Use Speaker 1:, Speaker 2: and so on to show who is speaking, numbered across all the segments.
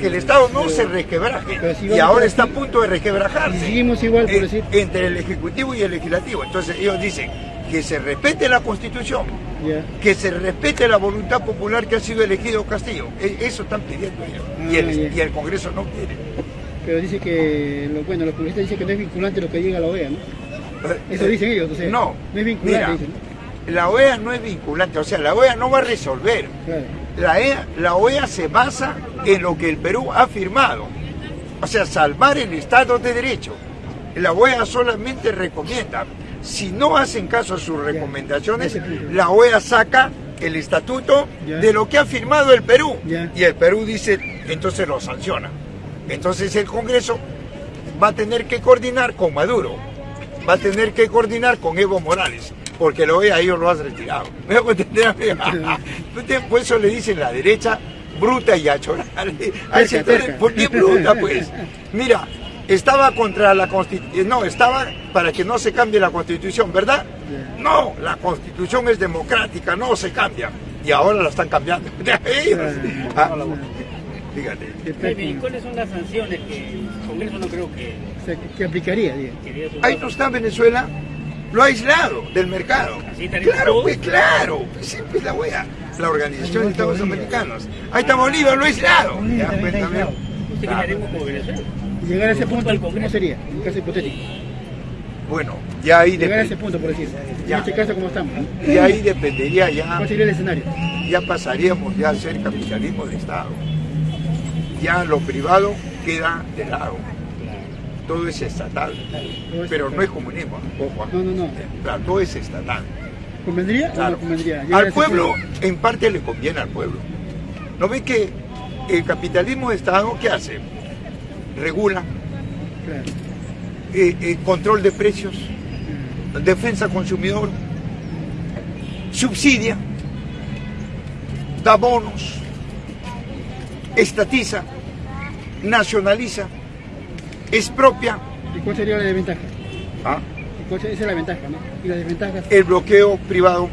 Speaker 1: que el Estado no se
Speaker 2: si
Speaker 1: y ahora está a punto de resquebrajarse
Speaker 2: Y seguimos igual, por
Speaker 1: eh,
Speaker 2: decir.
Speaker 1: entre el Ejecutivo y el Legislativo. Entonces ellos dicen que se respete la Constitución, que se respete la voluntad popular que ha sido elegido Castillo. E- Eso están pidiendo ellos. y,
Speaker 2: Ah,
Speaker 1: el, y el Congreso no quiere.
Speaker 2: Pero dice que, bueno, los congresistas dicen que no es vinculante lo que llega a la OEA, ¿no? Eso
Speaker 1: Eh,
Speaker 2: dicen ellos, o sea,
Speaker 1: no,
Speaker 2: no es vinculante,
Speaker 1: mira,
Speaker 2: dicen,
Speaker 1: la OEA no es vinculante, o sea, la OEA no va a resolver.
Speaker 2: Claro.
Speaker 1: La, EA la OEA se basa en lo que el Perú ha firmado, o sea, salvar el Estado de Derecho. La OEA solamente recomienda, si no hacen caso a sus recomendaciones, la OEA saca el estatuto de lo que ha firmado el Perú. Y el Perú dice, entonces lo sanciona. Entonces el Congreso va a tener que coordinar con Maduro, va a tener que coordinar con Evo Morales, porque lo ve a ellos lo has retirado. ¿Me hago entender? Entonces, Por eso le dicen la derecha bruta y a
Speaker 2: terca.
Speaker 1: ¿Por qué bruta, pues? Mira, estaba contra la constitución, no, estaba para que no se cambie la constitución, ¿verdad? No, la constitución es democrática, no se cambia. Y ahora la están cambiando. Ellos. Ah, Fíjate.
Speaker 3: ¿y cuáles son las sanciones que el Congreso no creo que
Speaker 2: o sea, que- que aplicaría,
Speaker 1: Ahí no está Venezuela, lo ha aislado del mercado. Claro, pues claro, pues siempre es la wea. La Organización de Estados Americanos. Ahí está Bolívar, lo ha aislado. Ya, pues.
Speaker 2: Y llegar a ese punto,
Speaker 3: al
Speaker 2: ¿cómo sería? En caso hipotético.
Speaker 1: Bueno, ya ahí,
Speaker 2: Llegar a ese punto, por decir.
Speaker 1: Ya.
Speaker 2: En este caso, ¿cómo estamos?
Speaker 1: ya ahí dependería ya,
Speaker 2: ¿Cuál sería el escenario?
Speaker 1: ya pasaríamos ya a ser capitalismo de Estado. Ya lo privado queda de lado. Todo es estatal. Pero no es comunismo, ojo.
Speaker 2: No, no, no.
Speaker 1: Claro, todo es estatal.
Speaker 2: ¿Convendría o
Speaker 1: Claro.
Speaker 2: no convendría?
Speaker 1: Al pueblo, en parte le conviene al pueblo. ¿No ve que el capitalismo de Estado, qué hace? Regula,
Speaker 2: Claro.
Speaker 1: eh, eh, control de precios, defensa consumidor, subsidia, da bonos, estatiza, nacionaliza, expropia.
Speaker 2: ¿Y cuál sería la desventaja?
Speaker 1: ¿ah?
Speaker 2: ¿Y cuál sería- esa es la ventaja, ¿no? Y las desventajas,
Speaker 1: el bloqueo privado.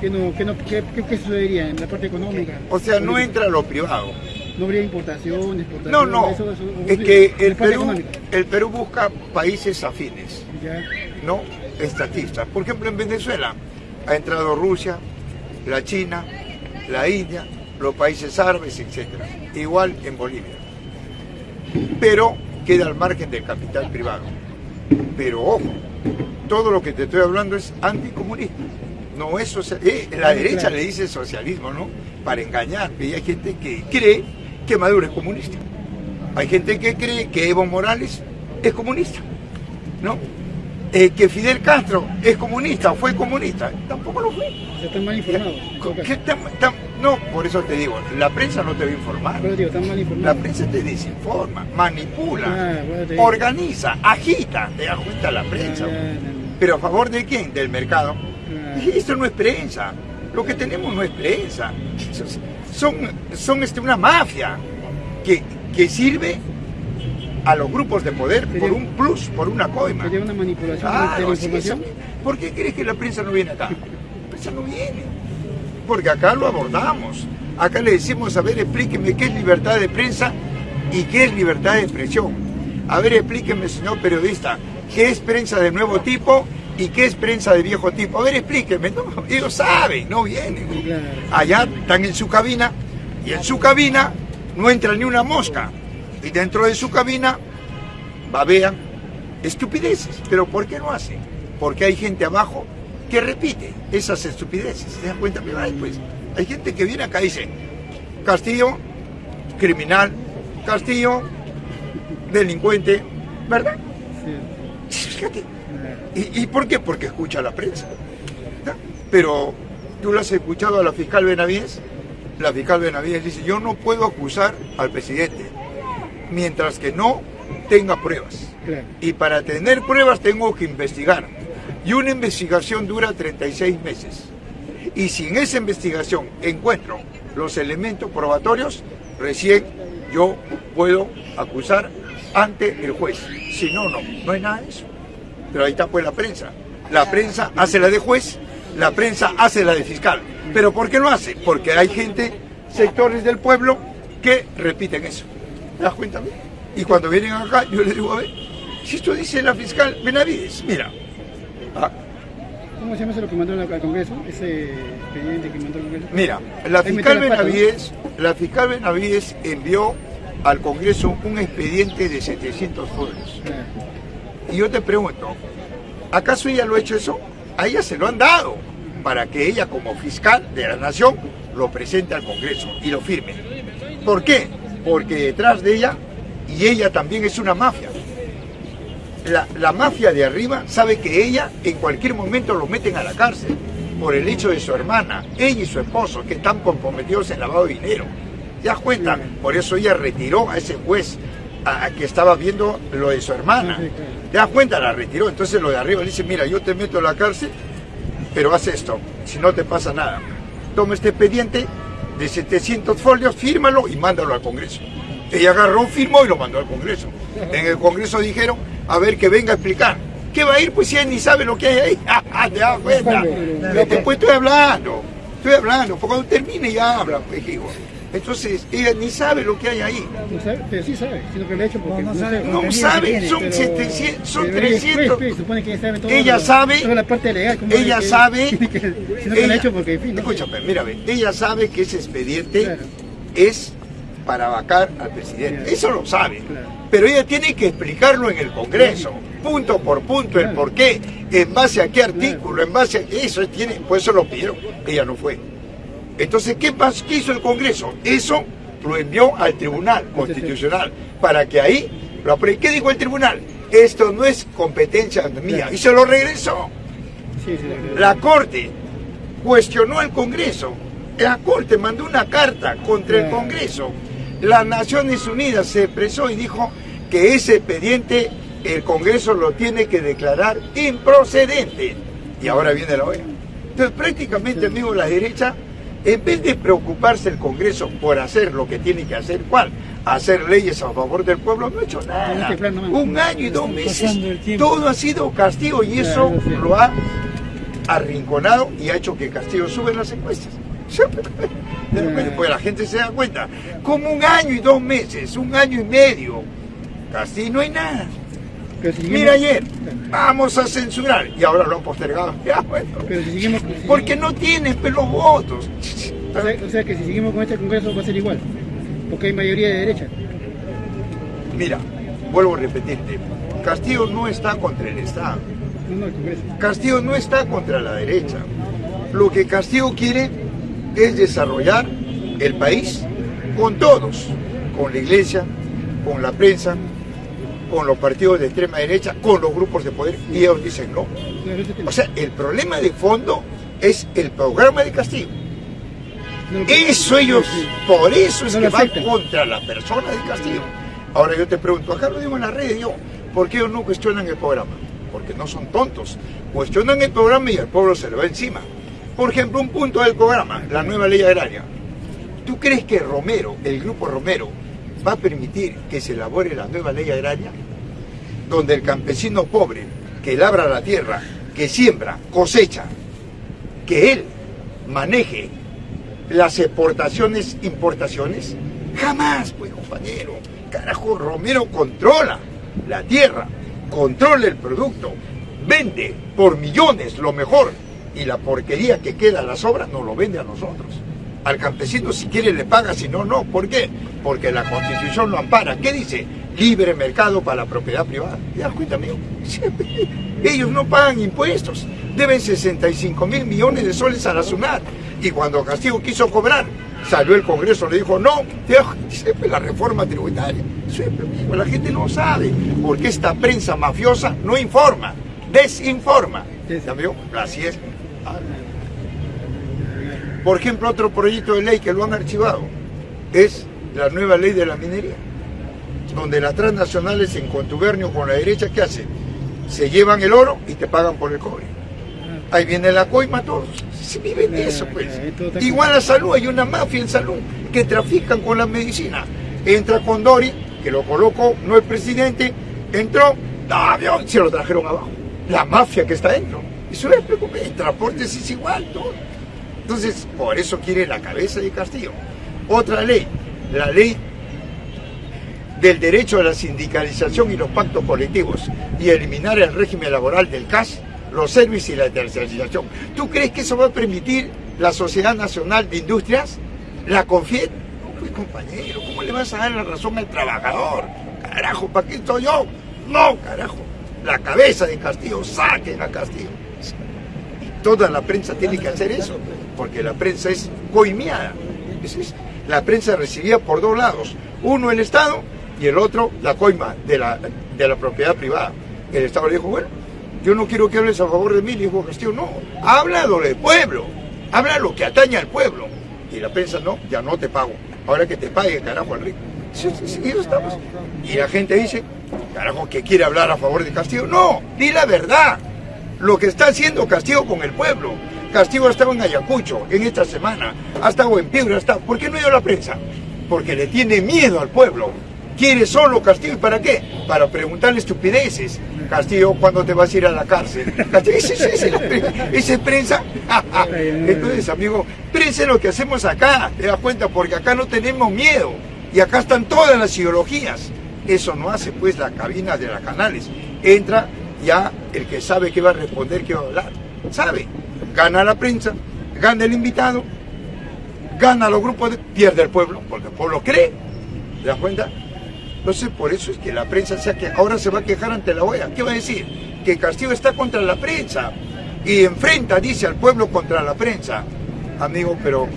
Speaker 2: ¿qué, no, qué, no, qué, qué- sucedería en la parte económica?
Speaker 1: O sea, no entra lo privado.
Speaker 2: No habría importación, exportación.
Speaker 1: No, no.
Speaker 2: eso- eso-
Speaker 1: Es que el Perú,
Speaker 2: económica.
Speaker 1: el Perú busca países afines.
Speaker 2: Ya.
Speaker 1: no estatistas. Por ejemplo, en Venezuela ha entrado Rusia, la China, la India, los países árabes, etc. Igual en Bolivia. Pero queda al margen del capital privado. Pero ojo, todo lo que te estoy hablando es anticomunista. No es social- eh, la derecha
Speaker 2: Claro.
Speaker 1: le dice socialismo, ¿no? Para engañar. Y hay gente que cree que Maduro es comunista. Hay gente que cree que Evo Morales es comunista, ¿no? Eh, que Fidel Castro es comunista o fue comunista. Tampoco lo fue.
Speaker 2: O sea, están mal informados. En todo caso.
Speaker 1: ¿Qué tan- tan- no, por eso te digo, la prensa no te va a informar.
Speaker 2: Pero digo,
Speaker 1: La prensa te desinforma, manipula,
Speaker 2: Ah, bueno,
Speaker 1: organiza, agita, te da cuenta la prensa.
Speaker 2: ya.
Speaker 1: Pero a favor de quién? Del mercado. Y esto no es prensa. Lo que tenemos no es prensa. Son, son este, una mafia que, que sirve a los grupos de poder por un plus, por una coima.
Speaker 2: Sería una manipulación de
Speaker 1: Claro,
Speaker 2: la información.
Speaker 1: eso- ¿Por qué crees que la prensa no viene acá? La prensa no viene. Porque acá lo abordamos. Acá le decimos, a ver, explíqueme qué es libertad de prensa y qué es libertad de expresión. A ver, explíqueme, señor periodista, qué es prensa de nuevo tipo y qué es prensa de viejo tipo. A ver, explíqueme. No, ellos saben, no vienen. Allá están en su cabina y en su cabina no entra ni una mosca. Y dentro de su cabina babean estupideces. ¿Pero por qué no hacen? Porque hay gente abajo que repite esas estupideces. ¿Te das cuenta? Pero hay, pues, hay gente que viene acá y dice, Castillo, criminal, Castillo, delincuente, ¿verdad?
Speaker 2: Sí,
Speaker 1: Fíjate. ¿Y, y por qué? Porque escucha la prensa. Pero tú lo has escuchado a la fiscal Benavides. La fiscal Benavides dice, yo no puedo acusar al presidente mientras que no tenga pruebas.
Speaker 2: Claro.
Speaker 1: Y para tener pruebas tengo que investigar. Y una investigación dura 36 meses. Y si en esa investigación encuentro los elementos probatorios, recién yo puedo acusar ante el juez. Si no, no, no hay nada de eso. Pero ahí está pues la prensa. La prensa hace la de juez, la prensa hace la de fiscal. ¿Pero por qué no hace? Porque hay gente, sectores del pueblo, que repiten eso. ¿Te das? Y cuando vienen acá, yo les digo, a ver, si esto dice la fiscal Benavides, mira. Ah,
Speaker 2: ¿Cómo se llama eso lo que mandó al Congreso? Ese expediente que mandó al Congreso.
Speaker 1: mira, la fiscal. Benavides, la fiscal Benavides envió al Congreso un expediente de 700 folios. Y yo te pregunto, ¿acaso ella lo ha hecho eso? A ella se lo han dado para que ella como fiscal de la nación lo presente al Congreso y lo firme. ¿Por qué? Porque detrás de ella, y ella también es una mafia, la, la mafia de arriba sabe que ella en cualquier momento lo meten a la cárcel por el hecho de su hermana, ella y su esposo, que están comprometidos en lavado de dinero. ¿Te das cuenta? Por eso ella retiró a ese juez a, a que estaba viendo lo de su hermana.
Speaker 2: Sí, claro.
Speaker 1: ¿Te das cuenta? La retiró. Entonces lo de arriba le dice, mira, yo te meto a la cárcel, pero haz esto, si no te pasa nada. Toma este expediente de 700 folios, fírmalo y mándalo al Congreso. Ella agarró, firmó y lo mandó al Congreso. En el Congreso dijeron, a ver, que venga a explicar. ¿Qué va a ir? Pues si ella ni sabe lo que hay ahí. ¿Te das cuenta?
Speaker 2: Pero-
Speaker 1: Después estoy hablando, estoy hablando, porque cuando termine ya habla, pues digo. Entonces, ella ni sabe lo que hay ahí.
Speaker 2: No sabe, pero sí sabe, sino que lo ha hecho porque
Speaker 3: No, sabe,
Speaker 1: no sabe,
Speaker 2: tiene,
Speaker 1: son
Speaker 2: pero-
Speaker 1: 700, son
Speaker 2: pero ella es juez,
Speaker 1: 300.
Speaker 2: pues, supone que ella sabe todo
Speaker 1: Ella
Speaker 2: lo-
Speaker 1: sabe-
Speaker 2: toda la parte legal. ¿cómo
Speaker 1: ella
Speaker 2: que-
Speaker 1: sabe-
Speaker 2: que- sino que lo ha hecho porque, en fin, no sé.
Speaker 1: escúchame, mira, ve, ella sabe que ese expediente
Speaker 2: Claro.
Speaker 1: es para vacar al presidente.
Speaker 2: Claro.
Speaker 1: Eso lo sabe.
Speaker 2: Claro.
Speaker 1: Pero ella tiene que explicarlo en el Congreso, punto por punto, el por qué, en base a qué artículo, en base a eso tiene, por eso lo pidieron. Ella no fue. Entonces, ¿qué, pas- qué hizo el Congreso? Eso lo envió al Tribunal Constitucional para que ahí lo apruebe. ¿Qué dijo el Tribunal? Esto no es competencia mía. Y se lo regresó. La Corte cuestionó al Congreso. La Corte mandó una carta contra el. Congreso. Las Naciones Unidas se expresó y dijo que ese expediente el Congreso lo tiene que declarar improcedente. Y ahora viene la OEA. Entonces prácticamente, amigo, la derecha, en vez de preocuparse el Congreso por hacer lo que tiene que hacer, ¿cuál? Hacer leyes a favor del pueblo, no ha hecho nada. Un año y dos meses, todo ha sido castigo y eso lo ha arrinconado y ha hecho que Castillo sube en las encuestas. Pues la gente se da cuenta. Como un año y dos meses, un año y medio, Castillo no hay nada.
Speaker 2: Si
Speaker 1: Mira ayer, vamos a censurar y ahora lo han postergado. Ya, bueno.
Speaker 2: Pero si seguimos... si
Speaker 1: Porque no tienen pues, los votos.
Speaker 2: O sea, o sea que si seguimos con este Congreso va a ser igual. Porque hay mayoría de derecha.
Speaker 1: Mira, vuelvo a repetirte, Castillo no está contra el Estado.
Speaker 2: No, no, el Congreso.
Speaker 1: Castillo no está contra la derecha. Lo que Castillo quiere es desarrollar el país con todos, con la iglesia, con la prensa, con los partidos de extrema derecha, con los grupos de poder, y ellos dicen no. O sea, el problema de fondo es el programa de
Speaker 2: lo-
Speaker 1: Eso ellos, por eso es que
Speaker 2: lo
Speaker 1: van contra la persona de Castillo. Ahora yo te pregunto, acá lo digo en la red, yo, ¿por qué ellos no cuestionan el programa? Porque no son tontos. Cuestionan el programa y el pueblo se le va encima. Por ejemplo, un punto del programa, la nueva ley agraria. ¿Tú crees que Romero, el grupo Romero, va a permitir que se elabore la nueva ley agraria? Donde el campesino pobre, que labra la tierra, que siembra, cosecha, que él maneje las exportaciones, importaciones? Jamás, pues compañero. Carajo, Romero controla la tierra, controla el producto, vende por millones lo mejor y la porquería que queda a las obras nos lo vende a nosotros. Al campesino si quiere le paga, si no, no. ¿Por qué? Porque la constitución lo ampara. ¿Qué dice? Libre mercado para la propiedad privada. ¿Te das cuenta, amigo? Siempre. Ellos no pagan impuestos. Deben 65 mil millones de soles a la SUNAT. Y cuando Castillo quiso cobrar, salió el Congreso, le dijo, no, siempre la reforma tributaria. Siempre, amigo, la gente no sabe. Porque esta prensa mafiosa no informa, desinforma. ¿Amigo? Así es. Por ejemplo, otro proyecto de ley que lo han archivado es la nueva ley de la minería, donde las transnacionales en contubernio con la derecha, ¿qué hacen? Se llevan el oro y te pagan por el cobre. Ahí viene la coima, todos. Se viven de eso, pues.
Speaker 2: Está
Speaker 1: Igual a salud, hay una mafia en salud que trafican con la medicina. Entra con Dori, que lo colocó, no el presidente, entró, ¡ah, se lo trajeron abajo. La mafia que está dentro. Eso no es preocupante, el transporte es igual, todo. Entonces, por eso quiere la cabeza de Castillo. Otra ley, la ley del derecho a la sindicalización y los pactos colectivos y eliminar el régimen laboral del CAS, los servicios y la tercerización. ¿Tú crees que eso va a permitir la Sociedad Nacional de Industrias? ¿La CONFIET? Pues compañero, ¿cómo le vas a dar la razón al trabajador? Carajo, ¿para qué estoy yo? No, carajo. La cabeza de Castillo, saquen a Castillo. Toda la prensa tiene que hacer eso, porque la prensa es coimiada. La prensa recibía por dos lados. Uno el Estado y el otro la coima de la, de la propiedad privada. El Estado le dijo, bueno, yo no quiero que hables a favor de mí, le dijo Castillo, no, habla del pueblo, habla lo que atañe al pueblo. Y la prensa, no, ya no te pago, ahora que te pague, carajo, al rico. Y la gente dice, carajo, que quiere hablar a favor de Castillo. No, di la verdad. Lo que está haciendo Castillo con el pueblo. Castillo ha estado en Ayacucho en esta semana, ha estado en Piedra, está. ¿Por qué no ha a la prensa? Porque le tiene miedo al pueblo. Quiere solo Castillo. ¿Y para qué? Para preguntarle estupideces. Castillo, ¿cuándo te vas a ir a la cárcel? Castillo, ese, es prensa. Entonces, amigo, prensa es lo que hacemos acá, te das cuenta, porque acá no tenemos miedo. Y acá están todas las ideologías. Eso no hace pues la cabina de las canales. Entra ya el que sabe qué va a responder, qué va a hablar. Sabe. Gana la prensa, gana el invitado, gana los grupos, pierde el pueblo, porque el pueblo cree. ¿Te das cuenta? Entonces, por eso es que la prensa sea que ahora se va a quejar ante la OEA. ¿Qué va a decir? Que Castillo está contra la prensa y enfrenta, dice al pueblo, contra la prensa. Amigo, pero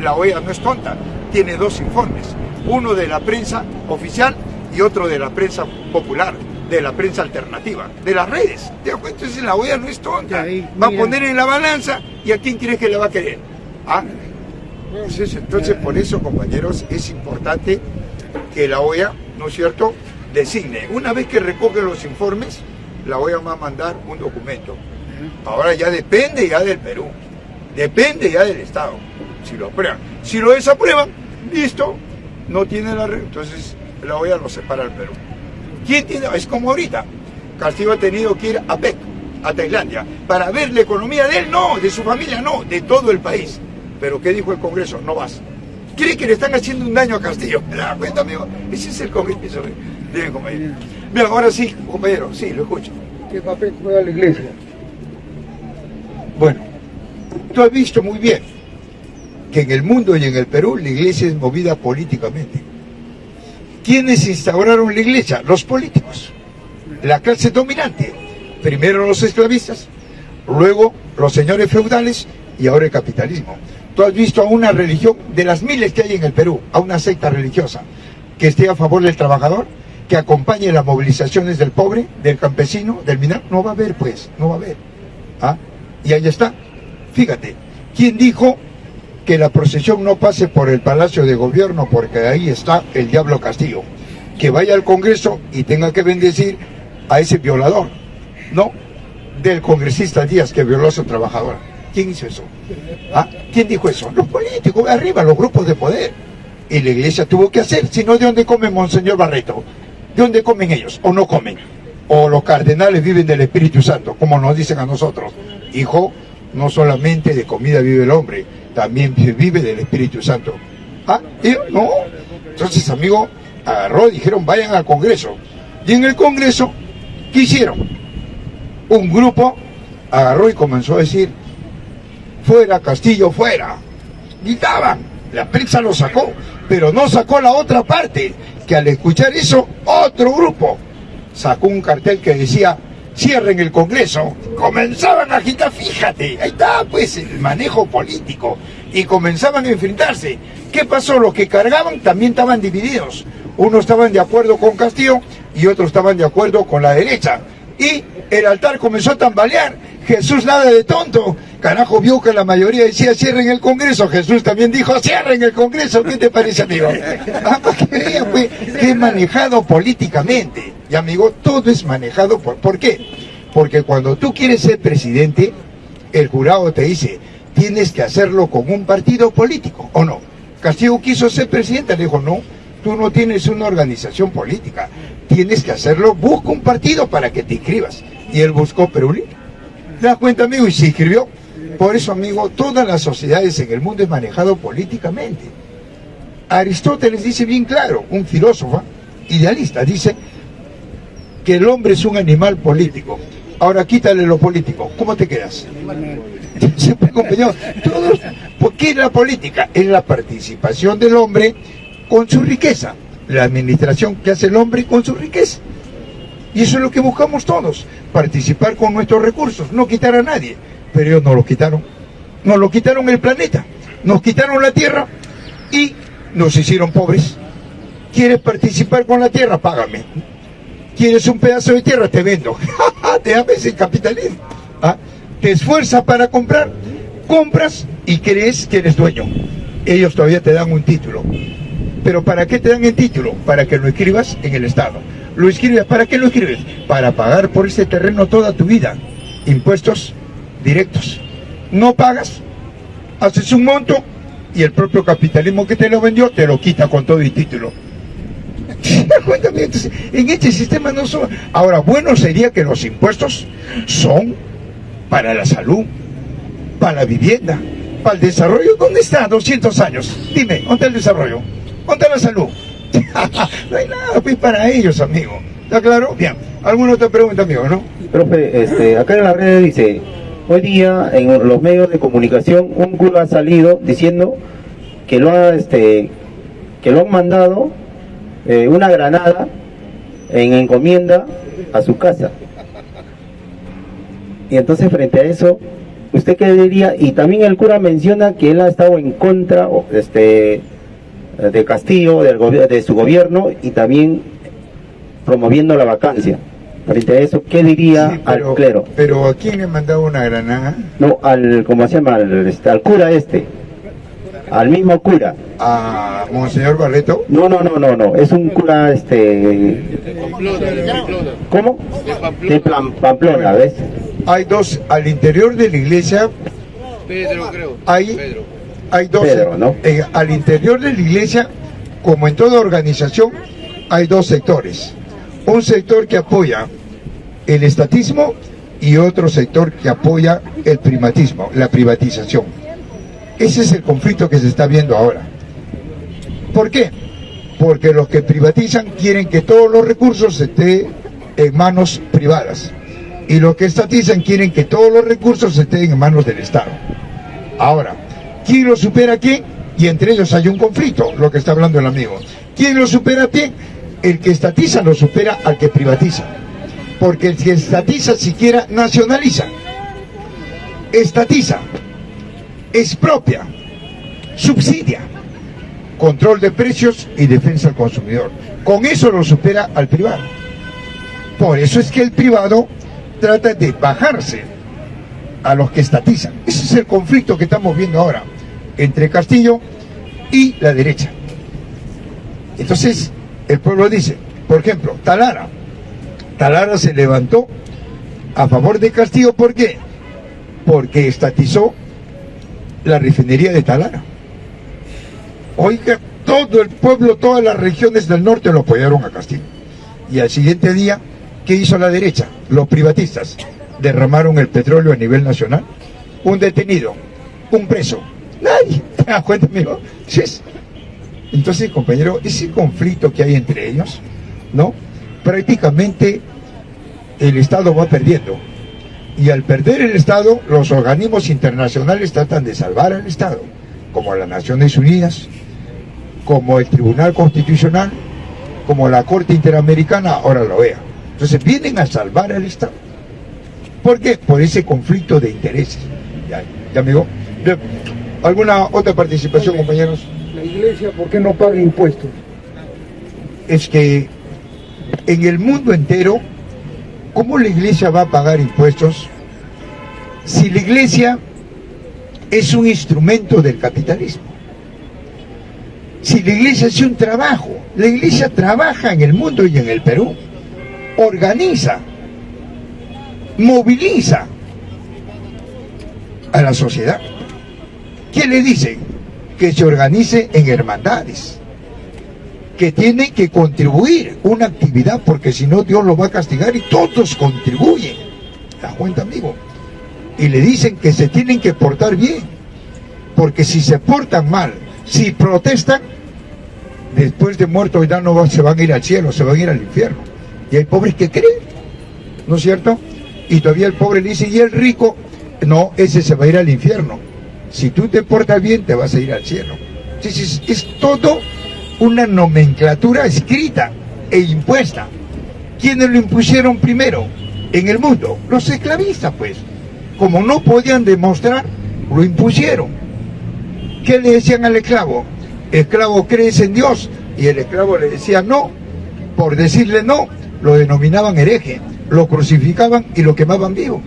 Speaker 1: la OEA no es tonta. Tiene dos informes. Uno de la prensa oficial y otro de la prensa popular, de la prensa alternativa, de las redes. ¿Te das cuenta? Entonces la OEA no es tonta. Va a poner en la balanza y a quién crees que le va a querer. ¿Ah? Entonces, entonces, por eso, compañeros, es importante que la OEA, ¿no es cierto?, designe. Una vez que recoge los informes, la OEA va a mandar un documento. Ahora ya depende ya del Perú, depende ya del Estado, si lo aprueban. Si lo desaprueban, listo, no tiene la... Entonces la OEA lo separa al Perú. ¿Quién tiene? Es como ahorita. Castillo ha tenido que ir a PEC, a Tailandia, para ver la economía de él, no, de su familia, no, de todo el país. Pero ¿qué dijo el Congreso? No vas cree que le están haciendo un daño a Castillo. ¿Me da cuenta, amigo? Ese es el compromiso. Bien, compañero. Bien, ahora sí, compañero, sí, lo escucho.
Speaker 4: ¿Qué papel juega la iglesia?
Speaker 1: Bueno, tú has visto muy bien que en el mundo y en el Perú la iglesia es movida políticamente. ¿Quiénes instauraron la iglesia? Los políticos, la clase dominante. Primero los esclavistas, luego los señores feudales y ahora el capitalismo. Tú has visto a una religión, de las miles que hay en el Perú, a una secta religiosa, que esté a favor del trabajador, que acompañe las movilizaciones del pobre, del campesino, del minar. No va a haber, pues, no va a haber. ¿Ah? Y ahí está. Fíjate, ¿quién dijo que la procesión no pase por el Palacio de Gobierno? Porque ahí está el Diablo Castillo. Que vaya al Congreso y tenga que bendecir a ese violador. No, del congresista Díaz que violó a su trabajadora. ¿Quién hizo eso? ¿Ah? ¿Quién dijo eso? Los políticos, arriba, los grupos de poder. Y la iglesia tuvo que hacer, si no, ¿de dónde come Monseñor Barreto? ¿De dónde comen ellos? ¿O no comen? O los cardenales viven del Espíritu Santo, como nos dicen a nosotros. Hijo, no solamente de comida vive el hombre, también vive del Espíritu Santo. ¿Ah? No. Entonces, amigo, agarró y dijeron, vayan al Congreso. Y en el Congreso, ¿qué hicieron? Un grupo agarró y comenzó a decir, fuera Castillo, fuera. Gritaban, la prensa lo sacó, pero no sacó la otra parte, que al escuchar eso, otro grupo sacó un cartel que decía, cierren el Congreso, comenzaban a agitar, fíjate, ahí está pues el manejo político, y comenzaban a enfrentarse. ¿Qué pasó? Los que cargaban también estaban divididos. Unos estaban de acuerdo con Castillo y otros estaban de acuerdo con la derecha. Y el altar comenzó a tambalear. Jesús nada de tonto. Carajo, vio que la mayoría decía cierren el Congreso. Jesús también dijo cierren el Congreso. ¿Qué te parece, amigo? Ah, para que vean, pues, que es manejado políticamente. Y, amigo, todo es manejado por... ¿Por qué? Porque cuando tú quieres ser presidente, el jurado te dice, tienes que hacerlo con un partido político, ¿o no? Castillo quiso ser presidente, le dijo, no, tú no tienes una organización política, tienes que hacerlo, busca un partido para que te inscribas. Y él buscó Perú ¿Te das cuenta, amigo? Y se inscribió. Por eso, amigo, todas las sociedades en el mundo es manejado políticamente. Aristóteles dice bien claro, un filósofo, idealista, dice que el hombre es un animal político. Ahora quítale lo político, ¿cómo te quedas? Puede compañero, todos, ¿por qué es la política? Es la participación del hombre con su riqueza, la administración que hace el hombre con su riqueza. Y eso es lo que buscamos todos, participar con nuestros recursos, no quitar a nadie. Pero ellos nos lo quitaron. Nos lo quitaron el planeta, nos quitaron la tierra y nos hicieron pobres. ¿Quieres participar con la tierra? Págame. ¿Quieres un pedazo de tierra? Te vendo. te ames el capitalismo. ¿Ah? Te esfuerzas para comprar, compras y crees que eres dueño. Ellos todavía te dan un título. Pero ¿para qué te dan el título? Para que lo escribas en el Estado. Lo escribes, ¿para qué lo escribes? Para pagar por ese terreno toda tu vida. Impuestos directos. No pagas, haces un monto y el propio capitalismo que te lo vendió te lo quita con todo el título. En este sistema no son... Ahora, bueno sería que los impuestos son para la salud, para la vivienda, para el desarrollo. ¿Dónde está 200 años? Dime, ¿dónde el desarrollo? ¿Dónde la salud? no hay nada pues, para ellos, amigo. ¿Está claro? Bien. ¿Alguna otra pregunta, amigo, no?
Speaker 5: Profe, este, acá en la red dice, hoy día en los medios de comunicación un cura ha salido diciendo que lo ha, este, que lo han mandado eh, una granada en encomienda a su casa. Y entonces frente a eso, ¿usted qué diría? Y también el cura menciona que él ha estado en contra este, de Castillo, del de su gobierno y también promoviendo la vacancia. Frente a eso, ¿qué diría al clero?
Speaker 1: ¿Pero a quién le mandado una granada?
Speaker 5: No, al, ¿cómo se llama? Al, este, al cura este al mismo cura.
Speaker 1: ¿A Monseñor Barreto?
Speaker 5: No, no, no, no, no, es un cura, este... ¿Cómo? De Pamplona, ¿ves?
Speaker 1: Hay dos, al interior de la iglesia...
Speaker 3: Pedro, creo.
Speaker 1: Hay, hay dos... Eh, al interior de la iglesia, como en toda organización, hay dos sectores. Un sector que apoya el estatismo y otro sector que apoya el primatismo, la privatización. Ese es el conflicto que se está viendo ahora. ¿Por qué? Porque los que privatizan quieren que todos los recursos estén en manos privadas. Y los que estatizan quieren que todos los recursos estén en manos del Estado. Ahora, ¿quién lo supera a quién? Y entre ellos hay un conflicto, lo que está hablando el amigo. ¿Quién lo supera a quién? El que estatiza lo supera al que privatiza. Porque el que estatiza siquiera nacionaliza. Estatiza, expropia, subsidia, control de precios y defensa al consumidor. Con eso lo supera al privado. Por eso es que el privado trata de bajarse a los que estatizan. Ese es el conflicto que estamos viendo ahora entre Castillo y la derecha. Entonces, el pueblo dice, por ejemplo, Talara. Talara se levantó a favor de Castillo, ¿por qué? Porque estatizó la refinería de Talara. Oiga, todo el pueblo, todas las regiones del norte lo apoyaron a Castillo. Y al siguiente día, ¿qué hizo la derecha? Los privatistas derramaron el petróleo a nivel nacional. Un detenido, un preso, nadie. ¿Te amigo? Entonces, compañero, ese conflicto que hay entre ellos, ¿no? Prácticamente el Estado va perdiendo y al perder el Estado, los organismos internacionales tratan de salvar al Estado, como las Naciones Unidas, como el Tribunal Constitucional, como la Corte Interamericana, ahora lo vea. Entonces vienen a salvar al Estado. ¿Por qué? Por ese conflicto de intereses. ¿Ya, ya amigo? ¿Alguna otra participación, compañeros?
Speaker 4: La iglesia, ¿por qué no paga impuestos?
Speaker 1: Es que en el mundo entero ¿Cómo la iglesia va a pagar impuestos si la iglesia es un instrumento del capitalismo? Si la iglesia hace un trabajo, la iglesia trabaja en el mundo y en el Perú, organiza, moviliza a la sociedad. ¿Qué le dicen? Que se organice en hermandades, que tiene que contribuir una actividad porque si no Dios lo va a castigar y todos contribuyen. ¿La cuenta, amigo? Y le dicen que se tienen que portar bien, porque si se portan mal, si protestan, después de muertos ya no se van a ir al cielo, se van a ir al infierno. Y hay pobres que creen, ¿no es cierto? Y todavía el pobre le dice, y el rico, no, ese se va a ir al infierno. Si tú te portas bien, te vas a ir al cielo. Entonces, es todo una nomenclatura escrita e impuesta. ¿Quiénes lo impusieron primero en el mundo? Los esclavistas, pues. Como no podían demostrar, lo impusieron. ¿Qué le decían al esclavo? Esclavo, ¿crees en Dios? Y el esclavo le decía no. Por decirle no, lo denominaban hereje, lo crucificaban y lo quemaban vivo.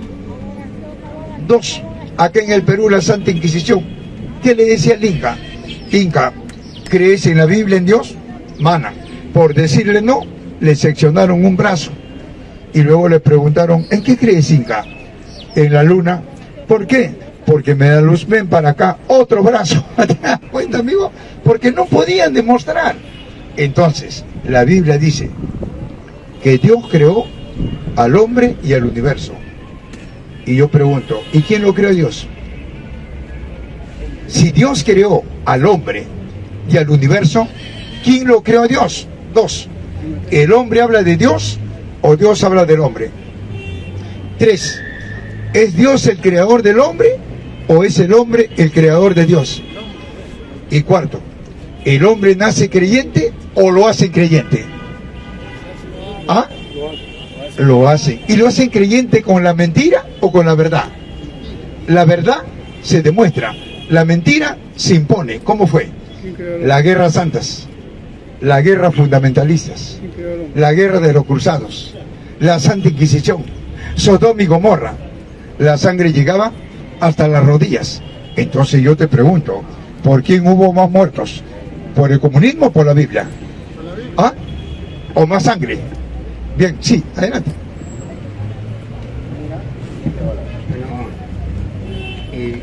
Speaker 1: Dos, acá en el Perú la Santa Inquisición. ¿Qué le decía al Inca? Inca, ¿crees en la Biblia, en Dios? Mana. Por decirle no, le seccionaron un brazo. Y luego le preguntaron, ¿en qué crees, Inca? En la luna. ¿Por qué? Porque me da luz, ven para acá, otro brazo. ¿Te das cuenta, amigo? Porque no podían demostrar. Entonces, la Biblia dice que Dios creó al hombre y al universo. Y yo pregunto, ¿y quién lo creó Dios? Si Dios creó al hombre y al universo, ¿quién lo creó Dios? Dos. ¿El hombre habla de Dios o Dios habla del hombre? Tres. ¿Es Dios el creador del hombre o es el hombre el creador de Dios? Y cuarto, ¿el hombre nace creyente o lo hacen creyente? ¿Ah? Lo hacen. ¿Y lo hacen creyente con la mentira o con la verdad? La verdad se demuestra, la mentira se impone. ¿Cómo fue?
Speaker 2: ¿Quién creó el-
Speaker 1: La guerra santas, la guerra fundamentalistas, la guerra de los cruzados, la Santa Inquisición, Sodoma y Gomorra. La sangre llegaba hasta las rodillas. Entonces yo te pregunto, ¿por quién hubo más muertos? ¿Por el comunismo o por la Biblia? ¿Ah? ¿O más sangre? Bien, sí, adelante.
Speaker 6: Eh,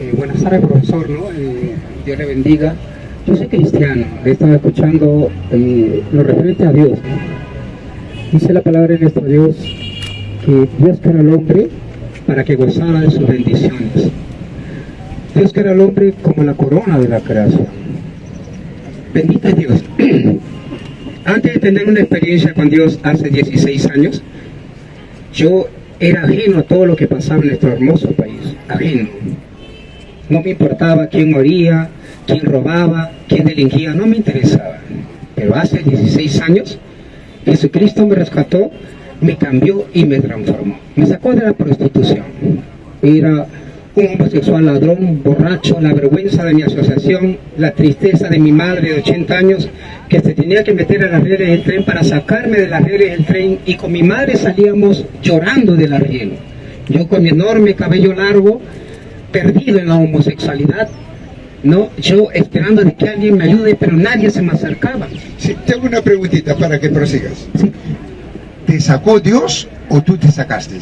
Speaker 6: eh, buenas tardes, profesor, ¿no? Eh, Dios le bendiga. Yo soy cristiano, he estado escuchando eh, lo referente a Dios. Dice la palabra de nuestro Dios que Dios creó al hombre para que gozara de sus bendiciones. Dios creó al hombre como la corona de la creación. Bendito es Dios. Antes de tener una experiencia con Dios hace 16 años, yo era ajeno a todo lo que pasaba en nuestro hermoso país, ajeno. No me importaba quién moría, quién robaba, quién delinquía, no me interesaba. Pero hace 16 años, Jesucristo me rescató, me cambió y me transformó. Me sacó de la prostitución. Era un homosexual ladrón, borracho, la vergüenza de mi asociación, la tristeza de mi madre de 80 años que se tenía que meter a las redes del tren para sacarme de las redes del tren y con mi madre salíamos llorando del arriero. Yo con mi enorme cabello largo, perdido en la homosexualidad, no, yo esperando de que alguien me ayude, pero nadie se me acercaba.
Speaker 1: Sí, te hago una preguntita para que prosigas.
Speaker 6: Sí.
Speaker 1: ¿Te sacó Dios o tú te sacaste?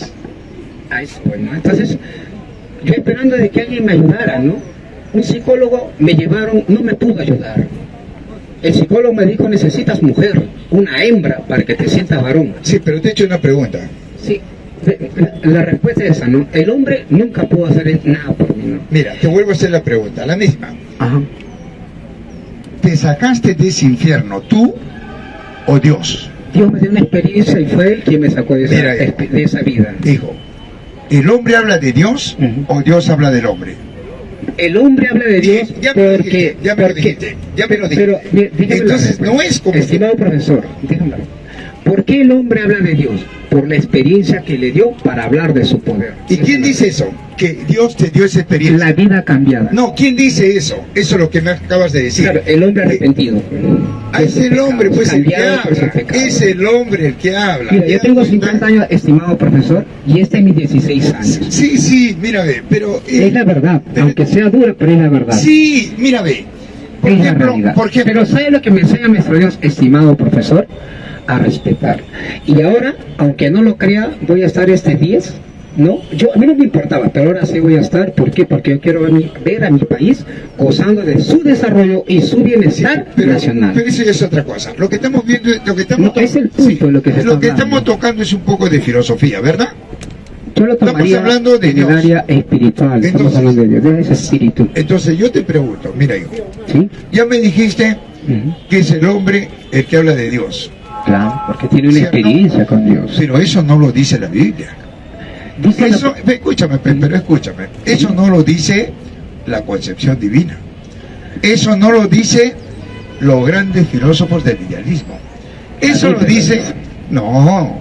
Speaker 6: a eso, pues, ¿no? Entonces, yo esperando de que alguien me ayudara, ¿no? Un psicólogo me llevaron, no me pudo ayudar. El psicólogo me dijo, necesitas mujer, una hembra, para que te sientas varón.
Speaker 1: Sí, pero te he hecho una pregunta.
Speaker 6: Sí, la, la respuesta es esa, ¿no? El hombre nunca pudo hacer nada por mí, ¿no?
Speaker 1: Mira, te vuelvo a hacer la pregunta, la misma.
Speaker 6: Ajá.
Speaker 1: ¿Te sacaste de ese infierno tú o Dios?
Speaker 6: Dios me dio una experiencia y fue Él quien me sacó de esa,
Speaker 1: Mira,
Speaker 6: espe- de esa vida.
Speaker 1: Dijo, ¿el hombre habla de Dios o Dios habla del hombre?
Speaker 6: El hombre habla de Dios
Speaker 1: Ya me lo
Speaker 6: porque...
Speaker 1: dijiste, ya me lo dijiste, ya me lo dijiste.
Speaker 6: Pero, mire, dígame la
Speaker 1: Entonces, no es como-
Speaker 6: Estimado profesor, dígame. ¿Por qué el hombre habla de Dios? Por la experiencia que le dio para hablar de su poder.
Speaker 1: ¿Y quién dice eso? Que Dios te dio esa experiencia.
Speaker 6: La vida cambiada.
Speaker 1: No, ¿quién dice eso? Eso es lo que me acabas de decir.
Speaker 6: Claro, el hombre
Speaker 1: Que-
Speaker 6: arrepentido.
Speaker 1: Ah, es el hombre, pues el que
Speaker 6: cambiado por sus
Speaker 1: habla. Es el hombre el que habla.
Speaker 6: Mira,
Speaker 1: ¿Te
Speaker 6: yo tengo
Speaker 1: cuenta?
Speaker 6: 50 años, estimado profesor, y este es mis 16 años.
Speaker 1: Sí, sí, mira, ve, pero... eh,
Speaker 6: Es la verdad,
Speaker 1: pero-
Speaker 6: aunque sea dura, pero es la verdad.
Speaker 1: Sí, mira, ve. Por
Speaker 6: es la
Speaker 1: ejemplo,
Speaker 6: realidad.
Speaker 1: por ejemplo,
Speaker 6: Pero ¿sabe lo que me enseña nuestro Dios, estimado profesor? A respetar. Y ahora, aunque no lo crea, voy a estar este 10, ¿no? Yo, a mí no me importaba, pero ahora sí voy a estar. ¿Por qué? Porque yo quiero ver, mi- ver a mi país gozando de su desarrollo y su bienestar
Speaker 1: pero,
Speaker 6: nacional.
Speaker 1: pero eso es otra cosa. Lo que estamos viendo, lo que estamos
Speaker 6: No, es el punto de lo que se está
Speaker 1: lo que
Speaker 6: hablando.
Speaker 1: estamos tocando es un poco de filosofía, ¿verdad?
Speaker 6: Yo lo
Speaker 1: estamos hablando de
Speaker 6: en
Speaker 1: Dios.
Speaker 6: el área espiritual. Estamos
Speaker 1: Entonces-
Speaker 6: hablando de Dios, de ese espíritu.
Speaker 1: Entonces yo te pregunto, mira hijo,
Speaker 6: ¿Sí?
Speaker 1: ya me dijiste que es el hombre el que habla de Dios.
Speaker 6: Claro, porque tiene una
Speaker 1: ¿Cierto?
Speaker 6: experiencia con Dios.
Speaker 1: Pero eso no lo dice la Biblia.
Speaker 6: Dice
Speaker 1: Eso, escúchame, pe- pero escúchame. Eso no lo dice la concepción divina. Eso no lo dice los grandes filósofos del idealismo. Eso lo dice, no,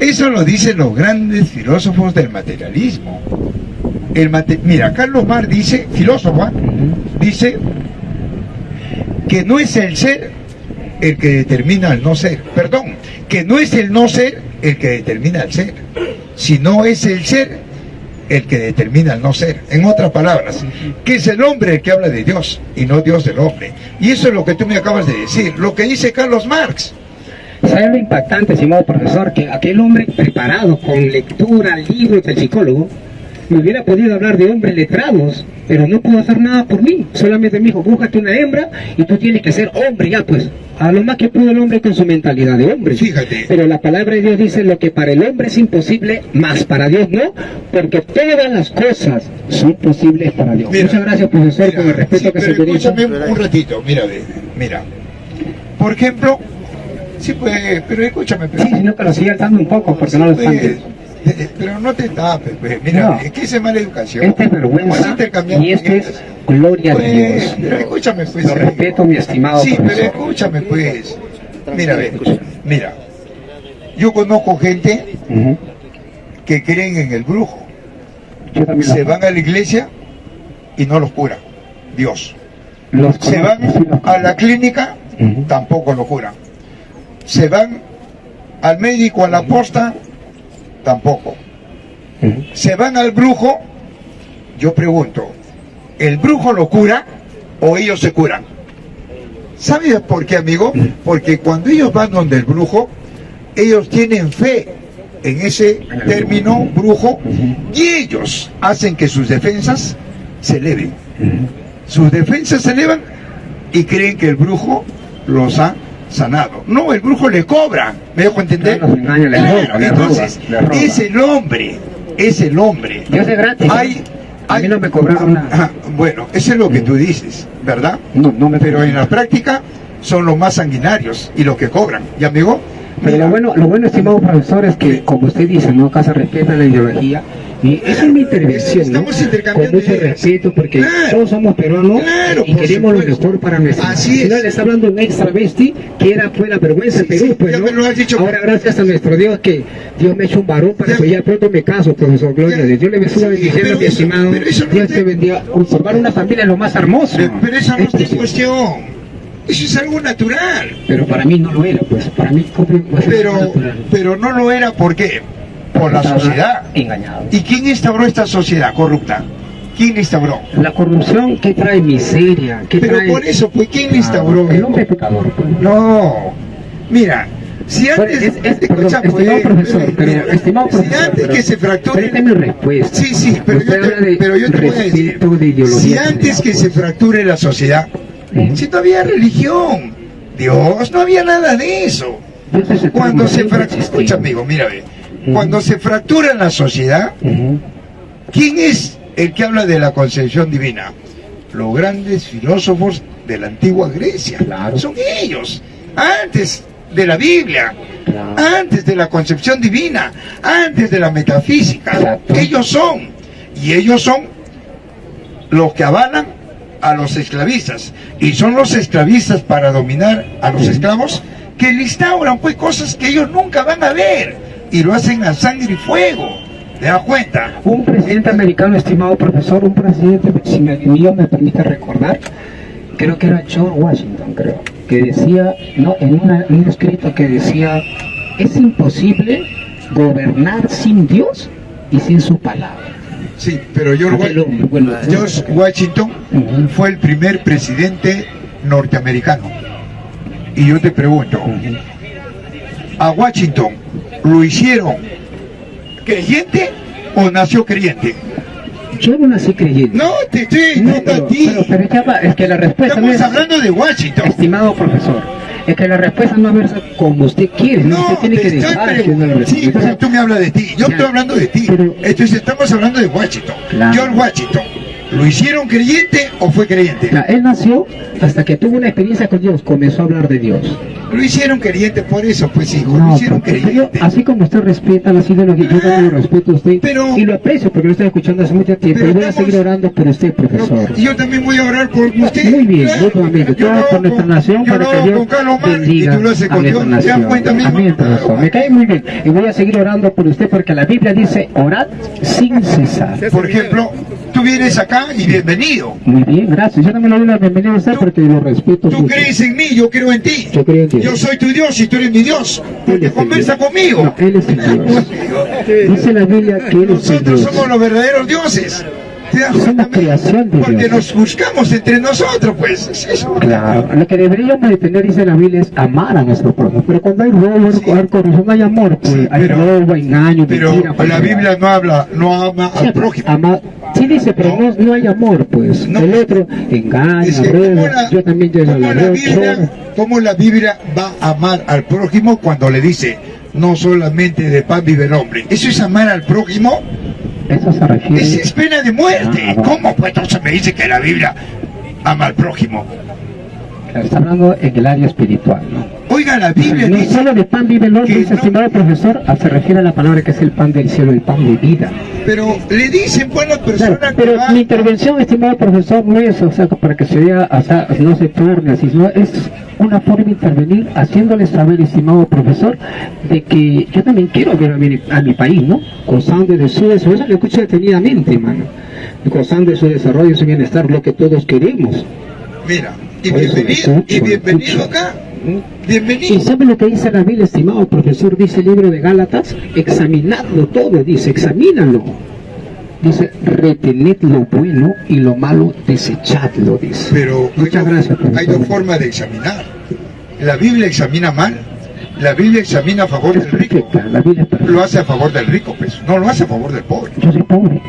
Speaker 1: eso lo dicen los grandes filósofos del materialismo. El mate- mira, Carlos Marx dice, filósofo, ¿ah?
Speaker 6: Ujú.
Speaker 1: dice que no es el ser el que determina el no ser. Perdón, que no es el no ser el que determina el ser, sino es el ser el que determina el no ser. En otras palabras, que es el hombre el que habla de Dios y no Dios del hombre. Y eso es lo que tú me acabas de decir, lo que dice Carlos Marx.
Speaker 6: ¿Sabe lo impactante, estimado profesor? Que aquel hombre preparado con lectura, libros del psicólogo, me hubiera podido hablar de hombres letrados, pero no pudo hacer nada por mí. Solamente me dijo, búscate una hembra y tú tienes que ser hombre ya, pues. A lo más que pudo el hombre con su mentalidad de hombre.
Speaker 1: Fíjate.
Speaker 6: Pero la palabra de Dios dice lo que para el hombre es imposible, más para Dios no, porque todas las cosas son posibles para Dios.
Speaker 1: Mira,
Speaker 6: Muchas gracias, profesor,
Speaker 1: Mira,
Speaker 6: con el respeto
Speaker 1: sí,
Speaker 6: que se
Speaker 1: pero
Speaker 6: merece.
Speaker 1: escúchame un, ratito, mira, mira. Por ejemplo, sí pues, pero escúchame, pero,
Speaker 6: Sí, sino que lo sigue un poco, porque no lo están.
Speaker 1: Pero no te tapes, pues, mira,
Speaker 6: No.
Speaker 1: es que esa es mala educación.
Speaker 6: Esta es vergüenza y esto es gloria de
Speaker 1: Pues,
Speaker 6: Dios.
Speaker 1: pero escúchame, pues.
Speaker 6: Lo
Speaker 1: amigo.
Speaker 6: respeto, mi estimado
Speaker 1: Sí, pero escúchame, pues. Mira, ve, mira. Yo conozco gente que creen en el brujo.
Speaker 6: Yo también
Speaker 1: Se van a la iglesia y no los cura. Dios.
Speaker 6: los
Speaker 1: Se van
Speaker 6: sí los
Speaker 1: a la clínica, tampoco lo curan. Se van al médico, a la posta, tampoco. Se van al brujo, yo pregunto, ¿el brujo lo cura o ellos se curan? ¿Sabes por qué, amigo? Porque cuando ellos van donde el brujo, ellos tienen fe en ese término brujo y ellos hacen que sus defensas se eleven. Sus defensas se elevan y creen que el brujo los ha sanado. No, el brujo le cobra, ¿me dejo entender?
Speaker 6: Claro, roba,
Speaker 1: entonces,
Speaker 6: roba,
Speaker 1: es el hombre, es el hombre.
Speaker 6: Dios es gratis.
Speaker 1: Hay,
Speaker 6: A mí
Speaker 1: hay-
Speaker 6: no me cobraron nada.
Speaker 1: Ajá, bueno, eso es lo que tú dices, ¿verdad?
Speaker 6: No, no me
Speaker 1: Pero en la práctica son los más sanguinarios y los que cobran. ¿Y amigo?
Speaker 6: Pero
Speaker 1: Mira,
Speaker 6: lo bueno, lo bueno, estimado profesor, es que, como usted dice, no se respeta la ideología. Y esa es mi intervención, ¿no?
Speaker 1: Estamos intercambiando
Speaker 6: Con mucho respeto, porque
Speaker 1: Claro.
Speaker 6: todos somos peruanos
Speaker 1: Claro,
Speaker 6: y queremos lo
Speaker 1: supuesto.
Speaker 6: mejor para nuestra
Speaker 1: Así
Speaker 6: Si no,
Speaker 1: es.
Speaker 6: le está hablando un extra bestia, que era fue la vergüenza
Speaker 1: Sí,
Speaker 6: de Perú,
Speaker 1: sí,
Speaker 6: pues, ¿no?
Speaker 1: lo has dicho.
Speaker 6: Ahora, gracias a nuestro Dios, que Dios me ha hecho un varón para
Speaker 1: Ya.
Speaker 6: que ya pronto me caso, profesor Gloria. Dios le bendiga
Speaker 1: Sí,
Speaker 6: bendiciones,
Speaker 1: pero
Speaker 6: mi estimado. Dios
Speaker 1: te-
Speaker 6: bendiga. Conservar una familia es lo más hermoso.
Speaker 1: pero, esa no en
Speaker 6: sí.
Speaker 1: cuestión. Eso es algo natural.
Speaker 6: Pero para mí no lo era, pues. Para mí fue
Speaker 1: Pero,
Speaker 6: natural.
Speaker 1: pero no lo era ¿por qué? Por la sociedad.
Speaker 6: Engañado.
Speaker 1: ¿Y quién instauró esta sociedad corrupta? ¿Quién la instauró?
Speaker 6: La corrupción, ¿qué trae miseria? ¿Qué
Speaker 1: Pero
Speaker 6: trae...
Speaker 1: por eso, pues, ¿quién la
Speaker 6: Ah,
Speaker 1: instauró?
Speaker 6: El hombre pecador. pues.
Speaker 1: No. Mira, si antes...
Speaker 6: es- es- perdón,
Speaker 1: escucha, pues,
Speaker 6: estimado profesor, pero,
Speaker 1: mira,
Speaker 6: estimado
Speaker 1: si
Speaker 6: profesor,
Speaker 1: antes
Speaker 6: pero-
Speaker 1: que se fracture...
Speaker 6: mi respuesta.
Speaker 1: Sí, sí, pero
Speaker 6: Usted
Speaker 1: yo, te, pero yo te voy a decir,
Speaker 6: de
Speaker 1: si antes que se fracture la sociedad, si no había religión, Dios, no había nada de eso. Cuando se fractura, escucha amigo, mira, ve. Cuando se fractura la sociedad. ¿quién es el que habla de la concepción divina? Los grandes filósofos de la antigua Grecia.
Speaker 6: Claro.
Speaker 1: Son ellos, antes de la Biblia,
Speaker 6: Claro.
Speaker 1: antes de la concepción divina, antes de la metafísica.
Speaker 6: Exacto.
Speaker 1: Ellos son, y ellos son los que avalan a los esclavistas. Y son los esclavistas para dominar a los esclavos que le instauran pues cosas que ellos nunca van a ver y lo hacen a sangre y fuego. ¿Te das cuenta?
Speaker 6: Un presidente americano, estimado profesor, un presidente, si me, Dios me permite recordar, creo que era George Washington, creo, que decía, no, en, una- un escrito que decía, es imposible gobernar sin Dios y sin su palabra.
Speaker 1: Sí, pero George,
Speaker 6: bueno,
Speaker 1: George Washington fue el primer presidente norteamericano. Y yo te pregunto,
Speaker 6: Ujú.
Speaker 1: ¿A Washington lo hicieron creyente o nació creyente?
Speaker 6: Yo no nací creyente.
Speaker 1: No, te estoy
Speaker 6: No, pero,
Speaker 1: a ti.
Speaker 6: pero, pero va, es que la respuesta no
Speaker 1: Estamos
Speaker 6: es...
Speaker 1: hablando de Washington.
Speaker 6: Estimado profesor, es que la respuesta no es como usted quiere, ¿no?
Speaker 1: No,
Speaker 6: usted tiene que dejar que uno le
Speaker 1: Sí, pero tú me hablas de ti. Yo
Speaker 6: Ya.
Speaker 1: estoy hablando de ti.
Speaker 6: Pero-
Speaker 1: Entonces estamos hablando de Washington.
Speaker 6: Claro.
Speaker 1: George Washington ¿Lo hicieron creyente o fue creyente?
Speaker 6: Él nació hasta que tuvo una experiencia con Dios, comenzó a hablar de Dios.
Speaker 1: Lo hicieron creyente por eso, pues hijo, lo
Speaker 6: No,
Speaker 1: hicieron
Speaker 6: porque yo-
Speaker 1: creyente.
Speaker 6: así como usted respeta la ideología, yo también lo respeto a usted
Speaker 1: Pero-
Speaker 6: y lo aprecio porque lo estoy escuchando hace mucho tiempo y voy a seguir orando por usted, profesor.
Speaker 1: Y yo también voy a orar por usted.
Speaker 6: Muy bien,
Speaker 1: Claro.
Speaker 6: mutuamente.
Speaker 1: Yo
Speaker 6: Todo
Speaker 1: lo
Speaker 6: por nuestra nación
Speaker 1: yo
Speaker 6: para
Speaker 1: lo
Speaker 6: que Dios
Speaker 1: con
Speaker 6: bendiga
Speaker 1: y tú lo haces
Speaker 6: a
Speaker 1: con
Speaker 6: nuestra
Speaker 1: Dios. ¿Te das
Speaker 6: nación.
Speaker 1: cuenta, amigo?
Speaker 6: Amén, profesor. Me cae muy bien. Y voy a seguir orando por usted porque la Biblia dice orad sin cesar.
Speaker 1: Por ejemplo, tú vienes acá y bienvenido.
Speaker 6: Muy bien, gracias. Yo también le doy la bienvenida a usted porque lo respeto
Speaker 1: Tú
Speaker 6: mucho.
Speaker 1: crees en mí, yo creo en ti.
Speaker 6: Yo creo en ti.
Speaker 1: Yo soy tu Dios y tú eres mi Dios. Porque conversa
Speaker 6: Dios.
Speaker 1: conmigo.
Speaker 6: No, él es el Dios. Dice la Biblia que él es el
Speaker 1: Nosotros
Speaker 6: Dios.
Speaker 1: somos los verdaderos dioses. ¿Te das
Speaker 6: Somos
Speaker 1: cuenta, amigo?
Speaker 6: creación de
Speaker 1: Porque
Speaker 6: Dios.
Speaker 1: nos buscamos entre nosotros, pues. Es eso.
Speaker 6: Claro, lo que deberíamos de tener, dice la Biblia, es amar a nuestro prójimo. Pero cuando hay robo, hay corrupción, hay amor, pues
Speaker 1: Sí,
Speaker 6: hay
Speaker 1: pero-
Speaker 6: robo, engaño,
Speaker 1: Pero
Speaker 6: mentira.
Speaker 1: la. Biblia no habla, no ama
Speaker 6: Sí,
Speaker 1: al prójimo.
Speaker 6: ama- sí dice, pero no, no hay amor, pues.
Speaker 1: No.
Speaker 6: El otro engaña,
Speaker 1: Es que
Speaker 6: roba,
Speaker 1: ¿cómo la,
Speaker 6: yo también llego a la
Speaker 1: la Biblia, cómo la Biblia va a amar al prójimo cuando le dice no solamente de pan vive el hombre? ¿Eso es amar al prójimo?
Speaker 6: Eso se refiere.
Speaker 1: Esa es pena de muerte.
Speaker 6: Ah.
Speaker 1: ¿Cómo pues entonces me dice que la Biblia ama al prójimo?
Speaker 6: Está hablando en el área espiritual, ¿no?
Speaker 1: Oiga, la Biblia
Speaker 6: No
Speaker 1: dice
Speaker 6: solo de pan vive el hombre,
Speaker 1: no-
Speaker 6: estimado profesor, ah, se refiere a la palabra que es el pan del cielo, el pan de vida.
Speaker 1: pero le dicen pues la
Speaker 6: Claro,
Speaker 1: persona que
Speaker 6: pero
Speaker 1: va
Speaker 6: mi intervención, estimado profesor, no es o sea, para que se vea, o sea, no se torne así, sino es una forma de intervenir haciéndole saber, estimado profesor, de que yo también quiero ver a mi, a mi país, ¿no? Gozando de su desarrollo, eso lo escucho detenidamente, hermano. Gozando de su desarrollo y su bienestar, lo que todos queremos.
Speaker 1: Mira, y bienvenido, y
Speaker 6: escucho, lo
Speaker 1: bienvenido.
Speaker 6: ¿Y sabe lo que dice la Biblia, estimado profesor? Dice el libro de Gálatas, examinadlo todo, dice, examínalo. Dice, retened lo bueno y lo malo desechadlo, dice.
Speaker 1: Pero hay
Speaker 6: Muchas
Speaker 1: dos-
Speaker 6: gracias, profesor.
Speaker 1: hay dos formas de examinar. La Biblia examina mal. La Biblia examina a favor
Speaker 6: Es
Speaker 1: del rico.
Speaker 6: perfecta, la Biblia es.
Speaker 1: Lo hace a favor del rico, pues. No lo hace a favor del pobre.
Speaker 6: Yo soy pobre,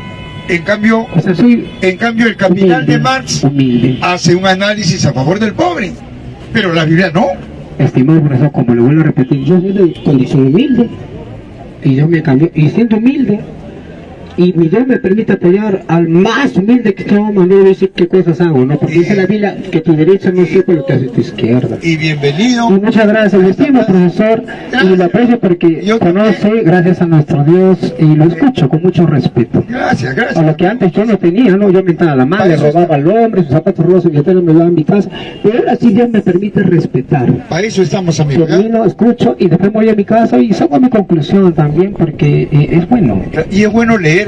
Speaker 1: En cambio,
Speaker 6: o sea, soy
Speaker 1: en cambio el capital
Speaker 6: humilde,
Speaker 1: de Marx
Speaker 6: humilde.
Speaker 1: hace un análisis a favor del pobre. Pero la Biblia no.
Speaker 6: Estimado profesor, como le vuelvo a repetir, yo soy condición humilde y yo me cambio, y siendo humilde, y mi Dios me permite apoyar al más humilde que yo mandó decir qué cosas hago, ¿no? Porque dice la Biblia que tu derecha no sepa lo que hace tu izquierda.
Speaker 1: Y bienvenido.
Speaker 6: Y muchas gracias, lo estimo profesor, y lo aprecio porque
Speaker 1: Yo
Speaker 6: conoce, gracias a nuestro Dios, y lo escucho con mucho respeto.
Speaker 1: Gracias,
Speaker 6: A
Speaker 1: gracias.
Speaker 6: lo que antes yo no tenía, ¿no? Yo mentaba a la madre, robaba al hombre, sus zapatos rotos, mi me lo daba en mi casa, pero ahora sí Dios me permite respetar.
Speaker 1: Para eso estamos, amigos.
Speaker 6: Termino, escucho y después voy a mi casa y saco mi conclusión también porque eh, es bueno.
Speaker 1: Y es bueno leer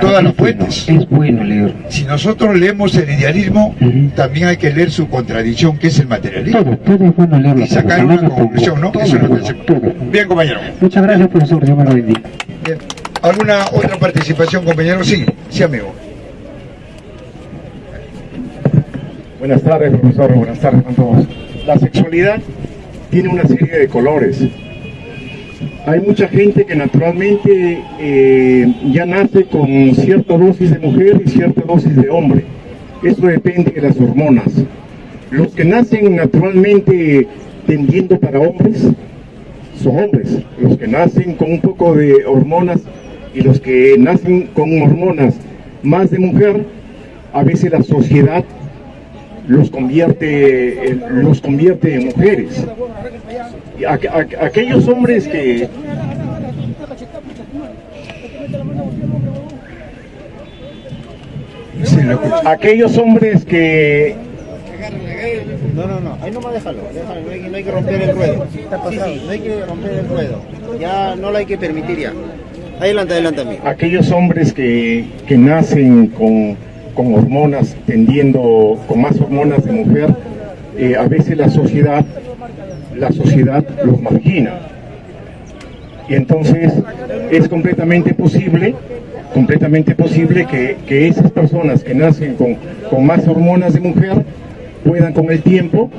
Speaker 1: todas las
Speaker 6: bueno,
Speaker 1: fuentes.
Speaker 6: Es bueno leer.
Speaker 1: Si nosotros leemos el idealismo, también hay que leer su contradicción, que es el materialismo.
Speaker 6: Todo, todo es bueno leerlo.
Speaker 1: Y sacar una conclusión, ¿no?
Speaker 6: Todo
Speaker 1: Eso es lo que
Speaker 6: bueno.
Speaker 1: Bien, compañero.
Speaker 6: Muchas gracias, profesor. Dios me lo bendiga.
Speaker 1: Bien. ¿Alguna otra participación, compañero? Sí, sí, amigo.
Speaker 7: Buenas tardes, profesor. Buenas tardes a todos. La sexualidad tiene una serie de colores. Hay mucha gente que naturalmente eh, ya nace con cierta dosis de mujer y cierta dosis de hombre. Eso depende de las hormonas. Los que nacen naturalmente tendiendo para hombres son hombres. Los que nacen con un poco de hormonas y los que nacen con hormonas más de mujer, a veces la sociedad los convierte, los convierte en mujeres. Aqu- aqu- aquellos hombres que
Speaker 1: Sí, lo escucho.
Speaker 7: aquellos hombres que
Speaker 2: No, no, no, ahí nomás déjalo, déjalo, no hay, que- no hay que romper el ruedo. Sí, sí, no hay que romper el ruedo. Ya no lo hay que permitir ya. Adelante, adelante, amigo.
Speaker 7: aquellos hombres que, que nacen con, con hormonas tendiendo con más hormonas de mujer eh, a veces la sociedad la sociedad los margina y entonces es completamente posible completamente posible que, que esas personas que nacen con, con más hormonas de mujer puedan con el tiempo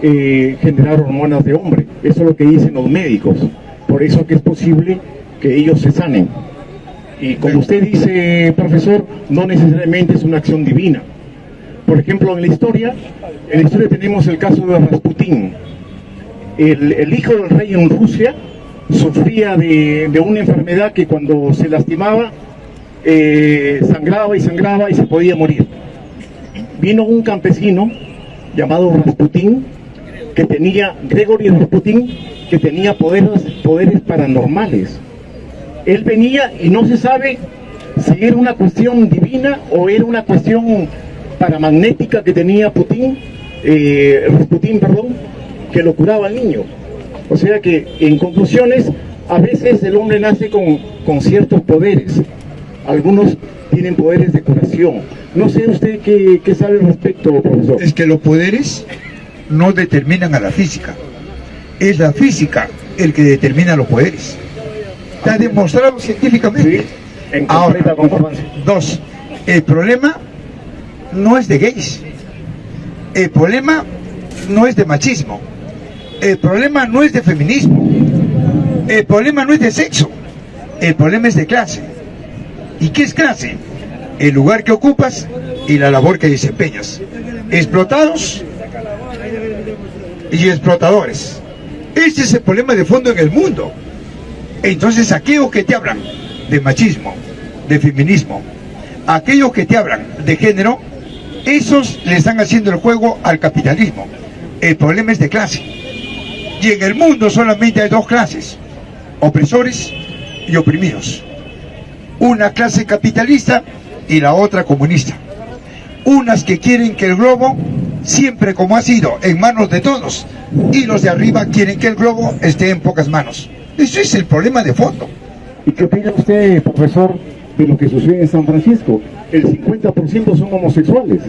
Speaker 7: eh, generar hormonas de hombre. Eso es lo que dicen los médicos. Por eso que es posible que ellos se sanen. Y como usted dice, profesor, no necesariamente es una acción divina. Por ejemplo, en la historia, en la historia tenemos el caso de Rasputín. El, hijo del rey en Rusia sufría de, una enfermedad que cuando se lastimaba eh, sangraba y sangraba y se podía morir. Vino un campesino llamado Rasputín, que tenía, Gregory Rasputín, que tenía poderes, poderes paranormales. Él venía y no se sabe si era una cuestión divina o era una cuestión paramagnética que tenía Putin, eh, Rasputín, perdón, que lo curaba al niño. O sea que, en conclusiones, a veces el hombre nace con, con ciertos poderes. Algunos tienen poderes de curación. No sé usted qué, qué sabe al respecto, profesor.
Speaker 1: Es que los poderes no determinan a la física. Es la física el que determina los poderes. Está demostrado científicamente.
Speaker 7: Sí, en
Speaker 1: Ahora, dos, el problema no es de gays. El problema no es de machismo. El problema no es de feminismo. El problema no es de sexo. El problema es de clase. ¿Y qué es clase? El lugar que ocupas y la labor que desempeñas. Explotados y explotadores. Ese es el problema de fondo en el mundo. Entonces aquellos que te hablan de machismo, de feminismo, aquellos que te hablan de género, esos le están haciendo el juego al capitalismo. El problema es de clase. Y en el mundo solamente hay dos clases, opresores y oprimidos. Una clase capitalista y la otra comunista. Unas que quieren que el globo, siempre como ha sido, en manos de todos, y los de arriba quieren que el globo esté en pocas manos. Eso es el problema de fondo.
Speaker 7: ¿Y qué opina usted, profesor, de lo que sucede en San Francisco? El 50% son homosexuales.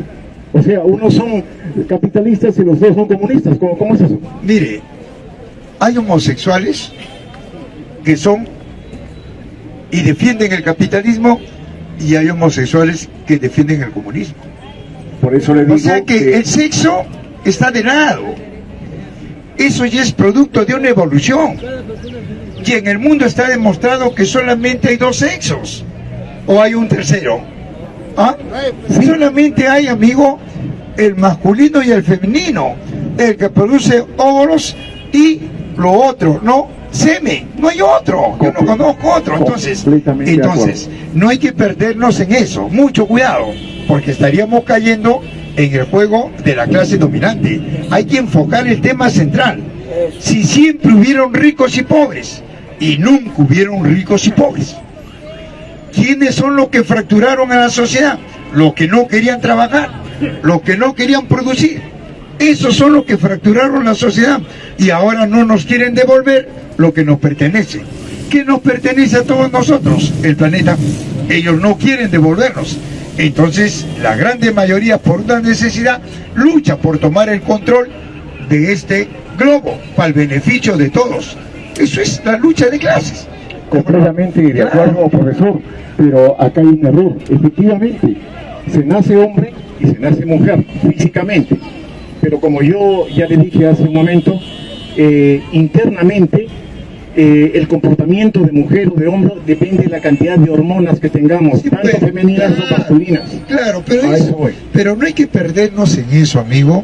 Speaker 7: O sea, unos son capitalistas y los dos son comunistas. ¿Cómo, cómo es eso?
Speaker 1: Mire, hay homosexuales que son y defienden el capitalismo y hay homosexuales que defienden el comunismo.
Speaker 7: Por eso le digo
Speaker 1: O sea que el sexo está de lado. Eso ya es producto de una evolución. Y en el mundo está demostrado que solamente hay dos sexos. O hay un tercero. ¿Ah? Solamente hay, amigo, el masculino y el femenino. El que produce óvulos y lo otro, no semen. No hay otro. Yo no conozco otro. Entonces, entonces no hay que perdernos en eso. Mucho cuidado. Porque estaríamos cayendo en el juego de la clase dominante. Hay que enfocar el tema central. Si siempre hubieron ricos y pobres, y nunca hubieron ricos y pobres. ¿Quiénes son los que fracturaron a la sociedad? Los que no querían trabajar, los que no querían producir. Esos son los que fracturaron la sociedad y ahora no nos quieren devolver lo que nos pertenece. ¿Qué nos pertenece a todos nosotros? El planeta. Ellos no quieren devolvernos. Entonces, la grande mayoría, por una necesidad, lucha por tomar el control de este globo para el beneficio de todos. Eso es la lucha de clases.
Speaker 7: completamente de acuerdo, profesor, pero acá hay un error. Efectivamente, se nace hombre y se nace mujer, físicamente. Pero como yo ya le dije hace un momento, eh, internamente eh, el comportamiento de mujer o de hombre depende de la cantidad de hormonas que tengamos,
Speaker 1: Sí,
Speaker 7: tanto
Speaker 1: pues,
Speaker 7: femeninas
Speaker 1: claro,
Speaker 7: o masculinas.
Speaker 1: Claro, pero,
Speaker 7: eso
Speaker 1: pero no hay que perdernos en eso, amigo.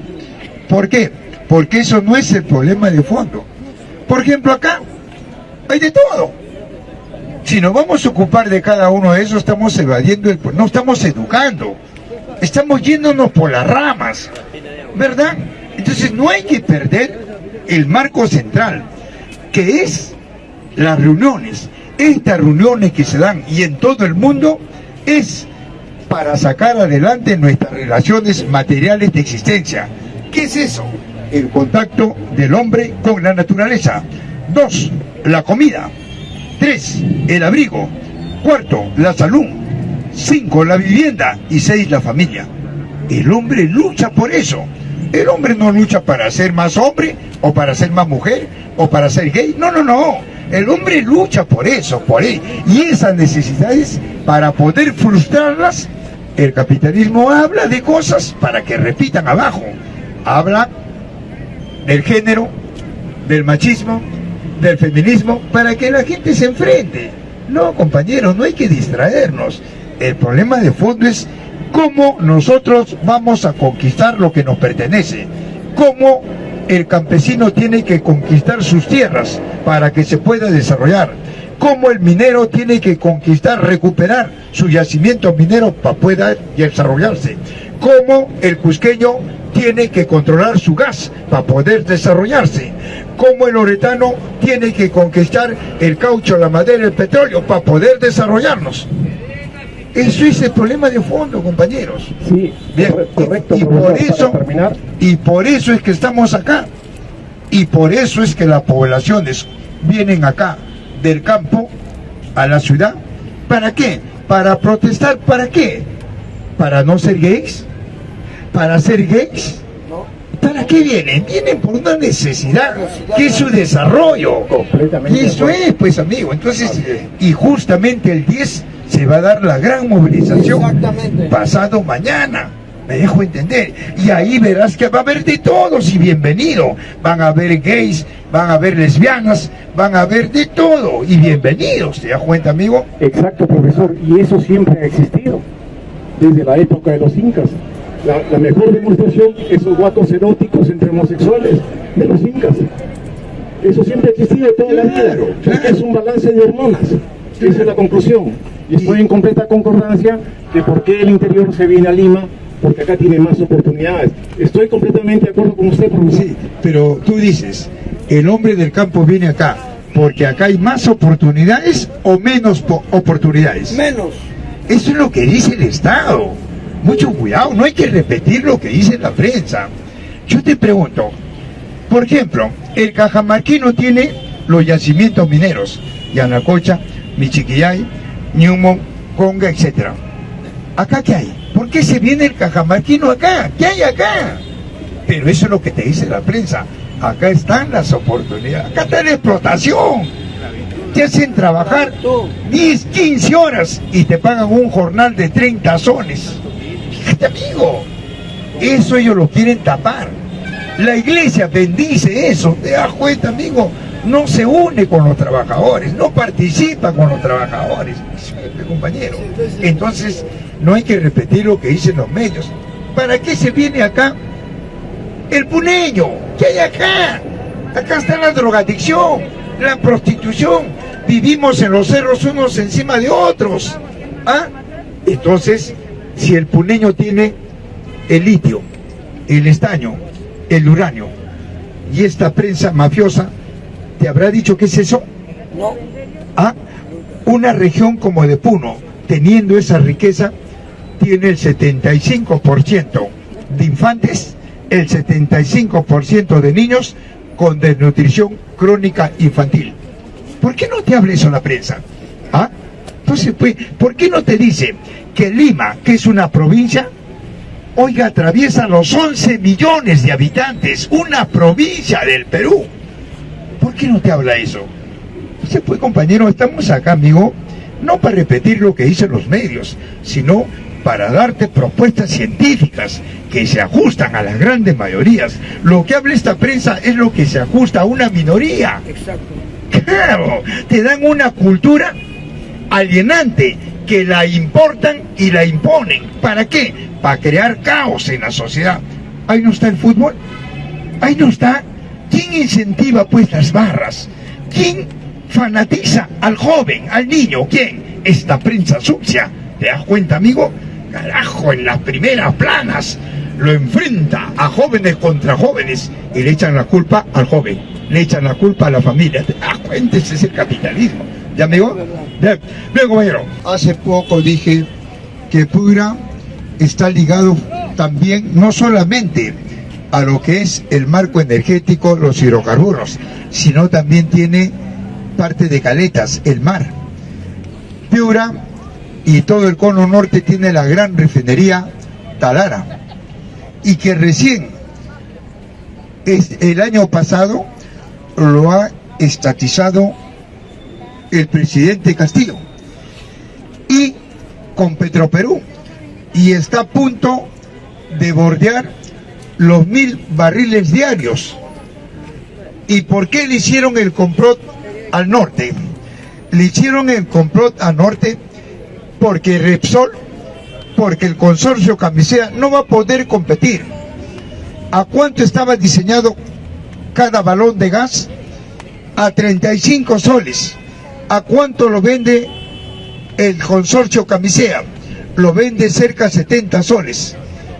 Speaker 1: ¿Por qué? Porque eso no es el problema de fondo. Por ejemplo, acá hay de todo. Si nos vamos a ocupar de cada uno de esos, estamos evadiendo, el, no estamos educando. Estamos yéndonos por las ramas, ¿verdad? Entonces no hay que perder el marco central, que es las reuniones. Estas reuniones que se dan y en todo el mundo es para sacar adelante nuestras relaciones materiales de existencia. ¿Qué es eso? El contacto del hombre con la naturaleza. Dos, la comida. Tres, el abrigo. Cuarto, la salud. Cinco, la vivienda. Y seis, la familia. El hombre lucha por eso. El hombre no lucha para ser más hombre o para ser más mujer o para ser gay. No, no, no. El hombre lucha por eso, por él. Y esas necesidades, para poder frustrarlas, el capitalismo habla de cosas para que repitan abajo. Habla del género, del machismo, del feminismo, para que la gente se enfrente. No, compañeros, no hay que distraernos. El problema de fondo es cómo nosotros vamos a conquistar lo que nos pertenece. Cómo el campesino tiene que conquistar sus tierras para que se pueda desarrollar. cómo el minero tiene que conquistar, recuperar su yacimiento minero para poder desarrollarse, cómo el cusqueño tiene que controlar su gas para poder desarrollarse, cómo el oretano tiene que conquistar el caucho, la madera, el petróleo para poder desarrollarnos. Eso es el problema de fondo, compañeros.
Speaker 7: Sí,
Speaker 1: Bien,
Speaker 7: correcto,
Speaker 1: y, por eso,
Speaker 7: terminar.
Speaker 1: y por eso es que estamos acá. Y por eso es que las poblaciones vienen acá del campo a la ciudad. ¿Para qué? Para protestar, ¿para qué? ¿Para no ser gays? ¿Para ser gays? ¿Para qué vienen? Vienen por una necesidad, que es su desarrollo.
Speaker 7: Completamente
Speaker 1: Y eso es, pues amigo. Entonces, y justamente el 10 se va a dar la gran movilización pasado mañana. Me dejo entender. Y ahí verás que va a haber de todos y bienvenido. Van a haber gays, van a haber lesbianas, van a haber de todo y bienvenidos. ¿Te das cuenta, amigo?
Speaker 7: Exacto, profesor, y eso siempre ha existido, desde la época de los incas. La, la mejor demostración, esos guatos eróticos entre homosexuales de los incas. Eso siempre ha existido toda la vida,
Speaker 1: claro.
Speaker 7: es un balance de hormonas. Esa es la conclusión. Y estoy en completa concordancia de por qué el interior se viene a Lima, porque acá tiene más oportunidades. Estoy completamente de acuerdo con usted, profesor.
Speaker 1: Sí, pero tú dices, el hombre del campo viene acá porque acá hay más oportunidades o menos po- oportunidades.
Speaker 3: Menos.
Speaker 1: Eso es lo que dice el Estado. Mucho cuidado, no hay que repetir lo que dice la prensa. Yo te pregunto, por ejemplo, el Cajamarquino tiene los yacimientos mineros, Yanacocha, Michiquillay, Newmont, Conga, etc. ¿Acá qué hay? ¿Por qué se viene el Cajamarquino acá? ¿Qué hay acá? Pero eso es lo que te dice la prensa. Acá están las oportunidades, acá está la explotación. Te hacen trabajar 10, 15 horas y te pagan un jornal de 30 soles. Fíjate, amigo, eso ellos lo quieren tapar. La iglesia bendice eso, te das cuenta, amigo. No se une con los trabajadores, no participa con los trabajadores, Disculpe, compañero. Entonces, no hay que repetir lo que dicen los medios. ¿Para qué se viene acá el puneño? ¿Qué hay acá? Acá está la drogadicción, la prostitución. Vivimos en los cerros unos encima de otros. ¿Ah? Entonces, si el puneño tiene el litio, el estaño, el uranio y esta prensa mafiosa, ¿te habrá dicho qué es eso?
Speaker 3: No.
Speaker 1: Ah, una región como de Puno, teniendo esa riqueza, tiene el 75% de infantes, el 75% de niños con desnutrición crónica infantil. ¿Por qué no te habla eso la prensa? ¿Ah? Entonces, pues, ¿por qué no te dice que Lima, que es una provincia, oiga, atraviesa los 11 millones de habitantes, una provincia del Perú? ¿Por qué no te habla eso? Entonces, pues compañero, estamos acá, amigo, no para repetir lo que dicen los medios, sino para darte propuestas científicas que se ajustan a las grandes mayorías. Lo que habla esta prensa es lo que se ajusta a una minoría.
Speaker 3: Exacto.
Speaker 1: Claro, te dan una cultura alienante que la importan y la imponen. ¿Para qué? Para crear caos en la sociedad. Ahí no está el fútbol. Ahí no está. ¿Quién incentiva pues las barras? ¿Quién fanatiza al joven, al niño? ¿Quién? Esta prensa sucia. ¿Te das cuenta, amigo? Carajo, en las primeras planas lo enfrenta a jóvenes contra jóvenes y le echan la culpa al joven, le echan la culpa a la familia. ¿Te das cuenta? Ese es el capitalismo. ¿Ya, amigo? Bien, compañero. Hace poco dije que Pura está ligado también, no solamente a lo que es el marco energético, los hidrocarburos, sino también tiene parte de Caletas, el mar. Piura y todo el cono norte tiene la gran refinería Talara y que recién es, el año pasado lo ha estatizado el presidente Castillo y con Petroperú y está a punto de bordear los mil barriles diarios. ¿Y por qué le hicieron el complot al norte? Le hicieron el complot al norte porque Repsol, porque el consorcio Camisea no va a poder competir. ¿A cuánto estaba diseñado cada balón de gas? A 35 soles. ¿A cuánto lo vende el consorcio Camisea? Lo vende cerca de 70 soles.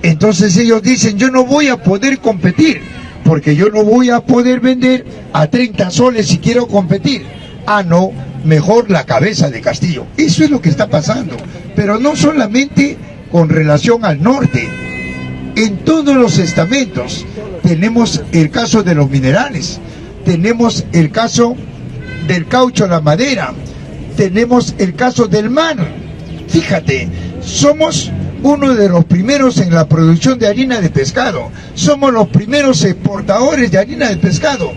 Speaker 1: Entonces ellos dicen, yo no voy a poder competir, porque yo no voy a poder vender a 30 soles si quiero competir. Ah, no, mejor la cabeza de Castillo. Eso es lo que está pasando. Pero no solamente con relación al norte. En todos los estamentos tenemos el caso de los minerales, tenemos el caso del caucho, la madera, tenemos el caso del mar. Fíjate, somos uno de los primeros en la producción de harina de pescado. Somos los primeros exportadores de harina de pescado.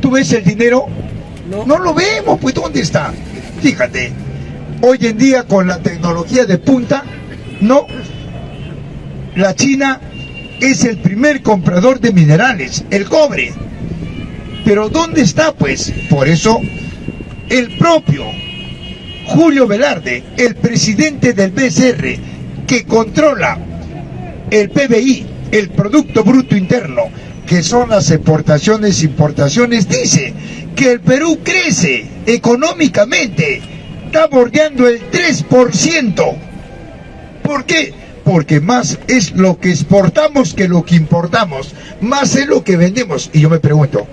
Speaker 1: ¿Tú ves el dinero? No, lo vemos, pues ¿dónde está? Fíjate, hoy en día con la tecnología de punta, no, la China es el primer comprador de minerales, el cobre. Pero ¿dónde está pues? Por eso el propio Julio Velarde, el presidente del BCR, que controla el PBI, el Producto Bruto Interno, que son las exportaciones e importaciones, dice que el Perú crece económicamente, está bordeando el 3%. ¿Por qué? Porque más es lo que exportamos que lo que importamos, más es lo que vendemos. Y yo me pregunto,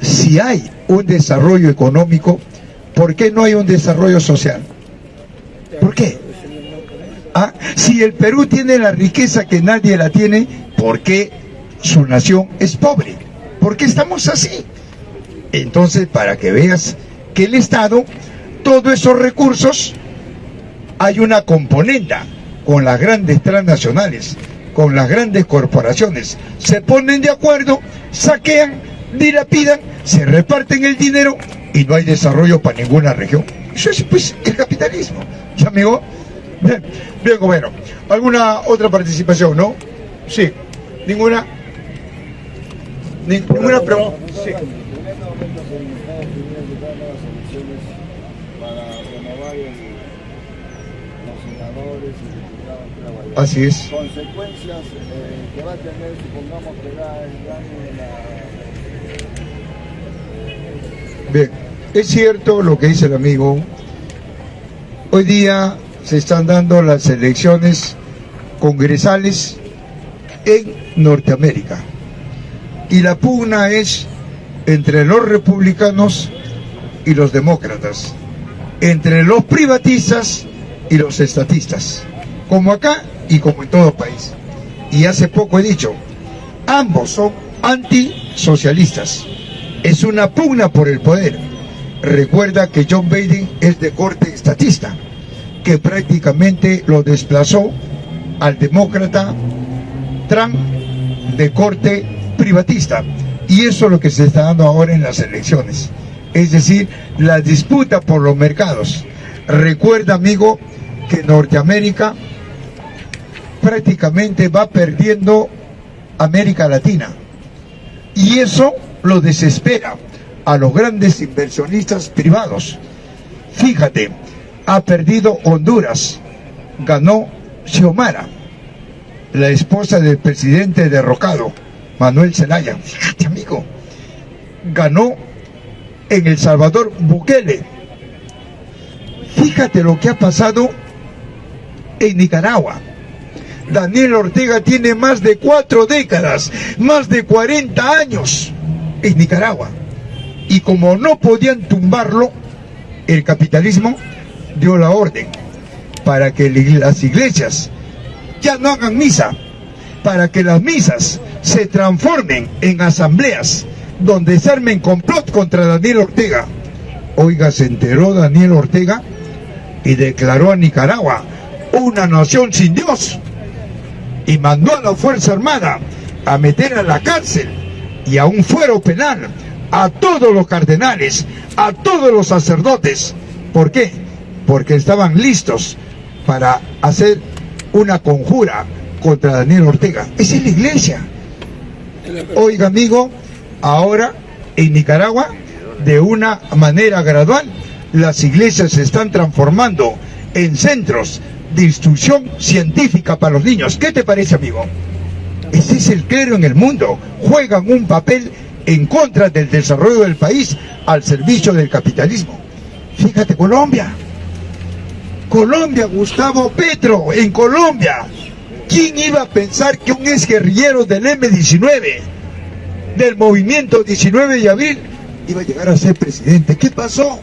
Speaker 1: si hay un desarrollo económico, ¿por qué no hay un desarrollo social? ¿Por qué? Ah, si el Perú tiene la riqueza que nadie la tiene, ¿por qué su nación es pobre? ¿Por qué estamos así? Entonces, para que veas que el Estado, todos esos recursos, hay una componenda con las grandes transnacionales, con las grandes corporaciones, se ponen de acuerdo, saquean, dilapidan, se reparten el dinero y no hay desarrollo para ninguna región. Eso es pues el capitalismo. ¿Ya amigo? Bien, bien bueno. ¿Alguna otra participación, no? Sí. ¿Ninguna? ¿Ninguna pregunta? Sí. Así es. Consecuencias eh, que va a tener, supongamos que da el daño Bien, es cierto lo que dice el amigo. Hoy día se están dando las elecciones congresales en Norteamérica. Y la pugna es entre los republicanos y los demócratas, entre los privatistas y los estatistas, como acá y como en todo país. Y hace poco he dicho, ambos son antisocialistas. Es una pugna por el poder. Recuerda que John Biden es de corte estatista, que prácticamente lo desplazó al demócrata Trump de corte privatista. Y eso es lo que se está dando ahora en las elecciones. Es decir, la disputa por los mercados. Recuerda, amigo, que Norteamérica prácticamente va perdiendo América Latina. Y eso lo desespera a los grandes inversionistas privados. Fíjate, ha perdido Honduras, ganó Xiomara, la esposa del presidente derrocado, Manuel Zelaya. Fíjate, amigo, ganó en El Salvador Bukele. Fíjate lo que ha pasado en Nicaragua. Daniel Ortega tiene más de cuatro décadas, más de 40 años en Nicaragua. Y como no podían tumbarlo, el capitalismo dio la orden para que las iglesias ya no hagan misa, para que las misas se transformen en asambleas donde se armen complot contra Daniel Ortega. Oiga, se enteró Daniel Ortega y declaró a Nicaragua una nación sin Dios y mandó a la Fuerza Armada a meter a la cárcel y a un fuero penal a todos los cardenales, a todos los sacerdotes. ¿Por qué? Porque estaban listos para hacer una conjura contra Daniel Ortega. Esa es la iglesia. Oiga, amigo, ahora en Nicaragua, de una manera gradual, las iglesias se están transformando en centros de instrucción científica para los niños. ¿Qué te parece, amigo? Ese es el clero en el mundo. Juegan un papel en contra del desarrollo del país al servicio del capitalismo. Fíjate, Colombia. Colombia, Gustavo Petro, en Colombia. ¿Quién iba a pensar que un ex guerrillero del M-19, del movimiento 19 de abril, iba a llegar a ser presidente? ¿Qué pasó?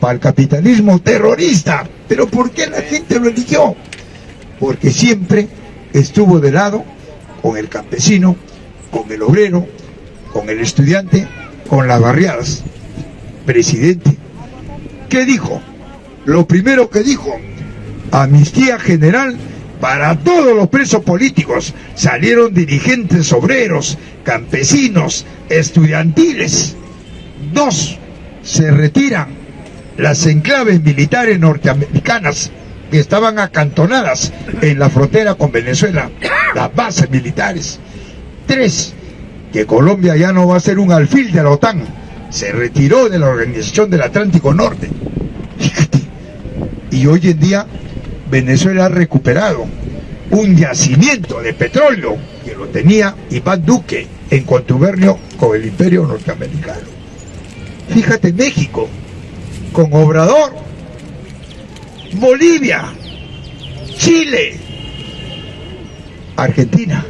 Speaker 1: Para el capitalismo terrorista. ¿Pero por qué la gente lo eligió? Porque siempre estuvo de lado con el campesino, con el obrero, con el estudiante, con las barriadas. Presidente, ¿qué dijo? Lo primero que dijo, amnistía general para todos los presos políticos. Salieron dirigentes obreros, campesinos, estudiantiles. Dos, se retiran las enclaves militares norteamericanas que estaban acantonadas en la frontera con Venezuela, las bases militares. Tres, que Colombia ya no va a ser un alfil de la OTAN, se retiró de la Organización del Atlántico Norte. Y hoy en día Venezuela ha recuperado un yacimiento de petróleo que lo tenía Iván Duque en contubernio con el imperio norteamericano. Fíjate México, con Obrador, Bolivia, Chile, Argentina.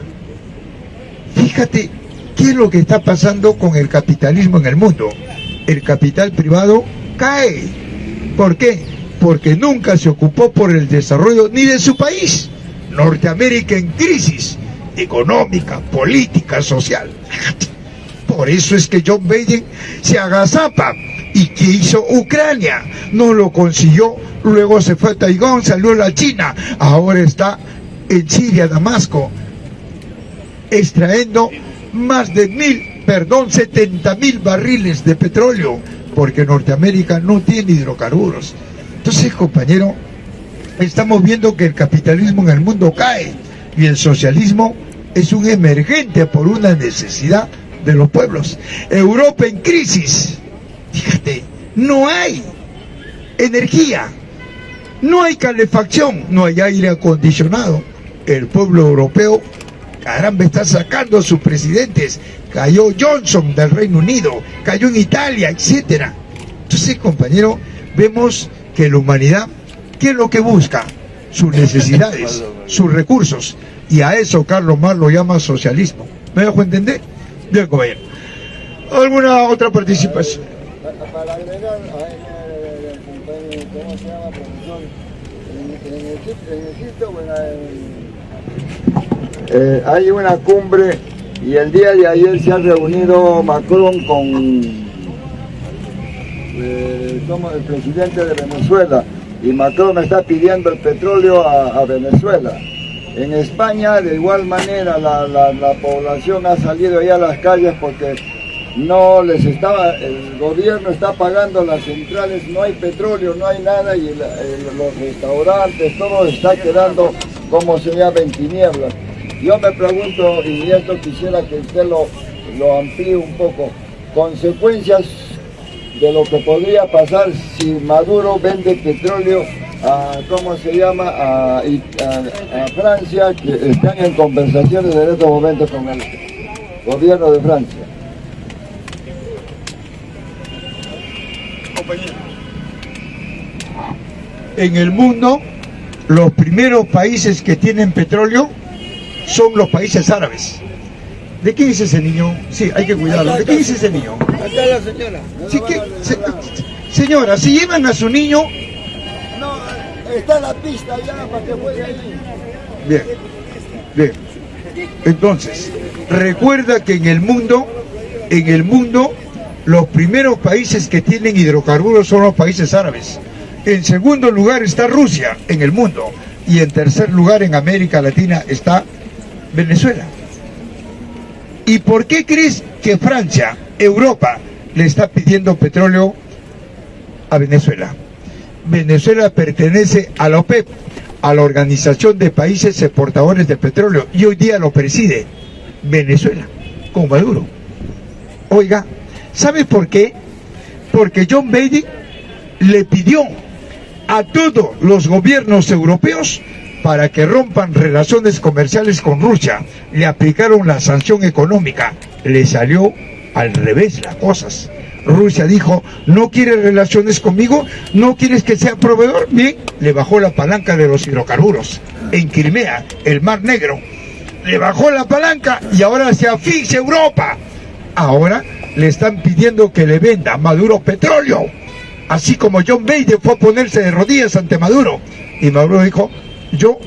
Speaker 1: Fíjate qué es lo que está pasando con el capitalismo en el mundo. El capital privado cae. ¿Por qué? Porque nunca se ocupó por el desarrollo ni de su país. Norteamérica en crisis económica, política, social. Por eso es que John Biden se agazapa. ¿Y que hizo Ucrania? No lo consiguió. Luego se fue a Taiwán, salió a la China. Ahora está en Siria, Damasco, extrayendo más de mil, perdón, 70 mil barriles de petróleo, porque Norteamérica no tiene hidrocarburos. Entonces, compañero, estamos viendo que el capitalismo en el mundo cae y el socialismo es un emergente por una necesidad de los pueblos. Europa en crisis. Fíjate, no hay energía, no hay calefacción, no hay aire acondicionado. El pueblo europeo, caramba, está sacando a sus presidentes. Cayó Johnson del Reino Unido, cayó en Italia, etcétera. Entonces, compañero, vemos que la humanidad, ¿qué es lo que busca? Sus necesidades, sus recursos. Y a eso Carlos Marx lo llama socialismo. ¿Me dejo entender? Bien, compañero. ¿Alguna otra participación?
Speaker 4: Para agregar ¿cómo hay una cumbre y el día de ayer se ha reunido Macron con eh, como el presidente de Venezuela y Macron está pidiendo el petróleo a, Venezuela. En España de igual manera la, la- la población ha salido ya a las calles porque no les estaba, el gobierno está pagando las centrales, no hay petróleo, no hay nada y los restaurantes, todo está quedando como se llama en tinieblas. Yo me pregunto, y esto quisiera que usted lo, lo amplíe un poco, consecuencias de lo que podría pasar si Maduro vende petróleo a, ¿cómo se llama?, a, Francia, que están en conversaciones en estos momentos con el gobierno de Francia.
Speaker 1: En el mundo, los primeros países que tienen petróleo son los países árabes. ¿De qué dice ese niño? Sí, hay que cuidarlo. ¿De qué dice ese niño?
Speaker 3: Acá la señora.
Speaker 1: Sí, ¿qué? Se- señora, si llevan a su niño...
Speaker 4: No, está la pista ya para que juegue ahí.
Speaker 1: Bien, bien. Entonces, recuerda que en el mundo, en el mundo, los primeros países que tienen hidrocarburos son los países árabes. En segundo lugar está Rusia en el mundo. Y en tercer lugar en América Latina está Venezuela. ¿Y por qué crees que Francia, Europa, le está pidiendo petróleo a Venezuela? Venezuela pertenece a la OPEP, a la Organización de Países Exportadores de Petróleo, y hoy día lo preside Venezuela, con Maduro. Oiga, ¿sabe por qué? Porque John Biden le pidió a todos los gobiernos europeos para que rompan relaciones comerciales con Rusia. Le aplicaron la sanción económica. Le salió al revés las cosas. Rusia dijo, no quieres relaciones conmigo, no quieres que sea proveedor, bien, le bajó la palanca de los hidrocarburos en Crimea, el Mar Negro. Le bajó la palanca y ahora se asfixia Europa. Ahora le están pidiendo que le venda a Maduro petróleo. Así como John Biden fue a ponerse de rodillas ante Maduro. Y Maduro dijo, yo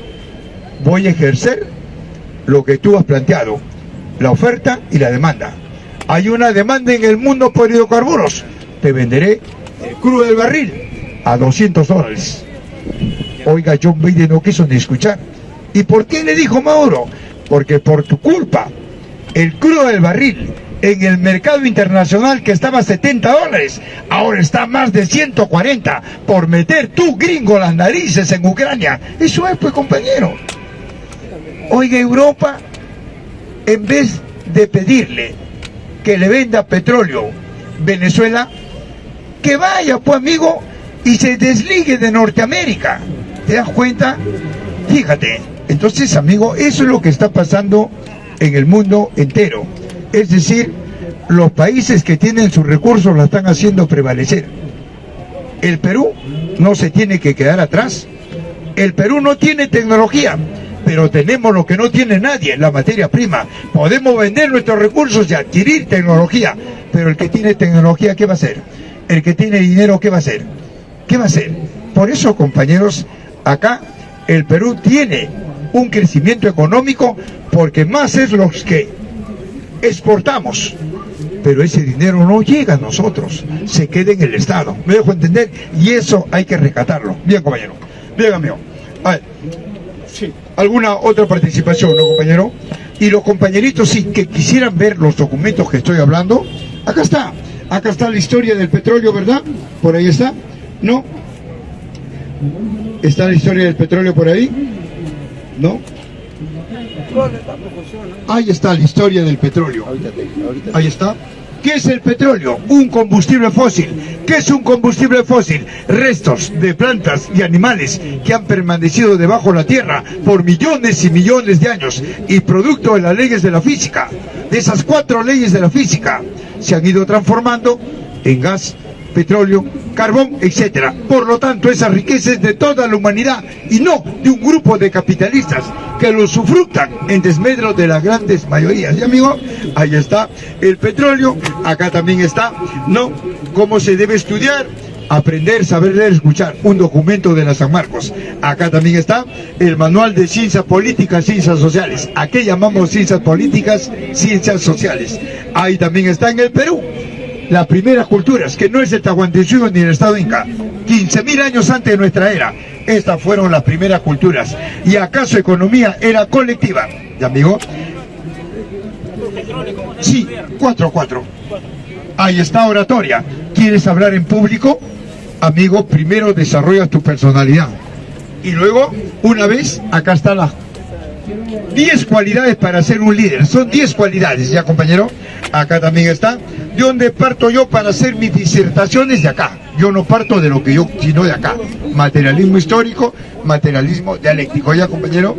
Speaker 1: voy a ejercer lo que tú has planteado, la oferta y la demanda. Hay una demanda en el mundo por hidrocarburos. Te venderé el crudo del barril a 200 dólares. Oiga, John Biden no quiso ni escuchar. ¿Y por qué le dijo Maduro? Porque por tu culpa, el crudo del barril en el mercado internacional que estaba a 70 dólares, ahora está a más de 140 por meter tú gringo las narices en Ucrania. Eso es pues compañero. Oiga Europa, en vez de pedirle que le venda petróleo Venezuela, que vaya pues amigo y se desligue de Norteamérica. ¿Te das cuenta? Fíjate, entonces amigo, eso es lo que está pasando en el mundo entero. Es decir, los países que tienen sus recursos la están haciendo prevalecer. El Perú no se tiene que quedar atrás. El Perú no tiene tecnología, pero tenemos lo que no tiene nadie, la materia prima. Podemos vender nuestros recursos y adquirir tecnología, pero el que tiene tecnología, ¿qué va a hacer? El que tiene dinero, ¿qué va a hacer? ¿Qué va a hacer? Por eso, compañeros, acá el Perú tiene un crecimiento económico porque más es los que exportamos. Pero ese dinero no llega a nosotros, se queda en el Estado. ¿Me dejo entender? Y eso hay que rescatarlo. Bien, compañero. Bien, amigo. A ver. Sí. ¿Alguna otra participación, no, compañero? Y los compañeritos, sí, que quisieran ver los documentos que estoy hablando, acá está. Acá está la historia del petróleo, ¿verdad? Por ahí está. ¿No? ¿Está la historia del petróleo por ahí? ¿No? Ahí está la historia del petróleo. Ahí está. ¿Qué es el petróleo? Un combustible fósil. ¿Qué es un combustible fósil? Restos de plantas y animales que han permanecido debajo de la tierra por millones y millones de años y producto de las leyes de la física. De esas cuatro leyes de la física se han ido transformando en gas, petróleo, carbón, etcétera. Por lo tanto, esa riqueza de toda la humanidad y no de un grupo de capitalistas que lo sufructan en desmedro de las grandes mayorías. Y amigo, ahí está el petróleo, acá también está, ¿no? Cómo se debe estudiar, aprender, saber leer, escuchar, un documento de la San Marcos. Acá también está el manual de ciencias políticas, ciencias sociales. ¿A qué llamamos ciencias políticas, ciencias sociales? Ahí también está en el Perú. Las primeras culturas, que no es el Tahuantinsuyo ni el Estado Inca, 15.000 años antes de nuestra era, estas fueron las primeras culturas. ¿Y acaso economía era colectiva? ¿Y amigo? Sí, 4-4. Ahí está oratoria. ¿Quieres hablar en público? Amigo, primero desarrollas tu personalidad. Y luego, una vez, acá está la 10 cualidades para ser un líder. Son 10 cualidades, ¿ya compañero? Acá también está. ¿De dónde parto yo para hacer mis disertaciones? De acá. Yo no parto de lo que yo, sino de acá. Materialismo histórico, materialismo dialéctico. ¿Ya compañero?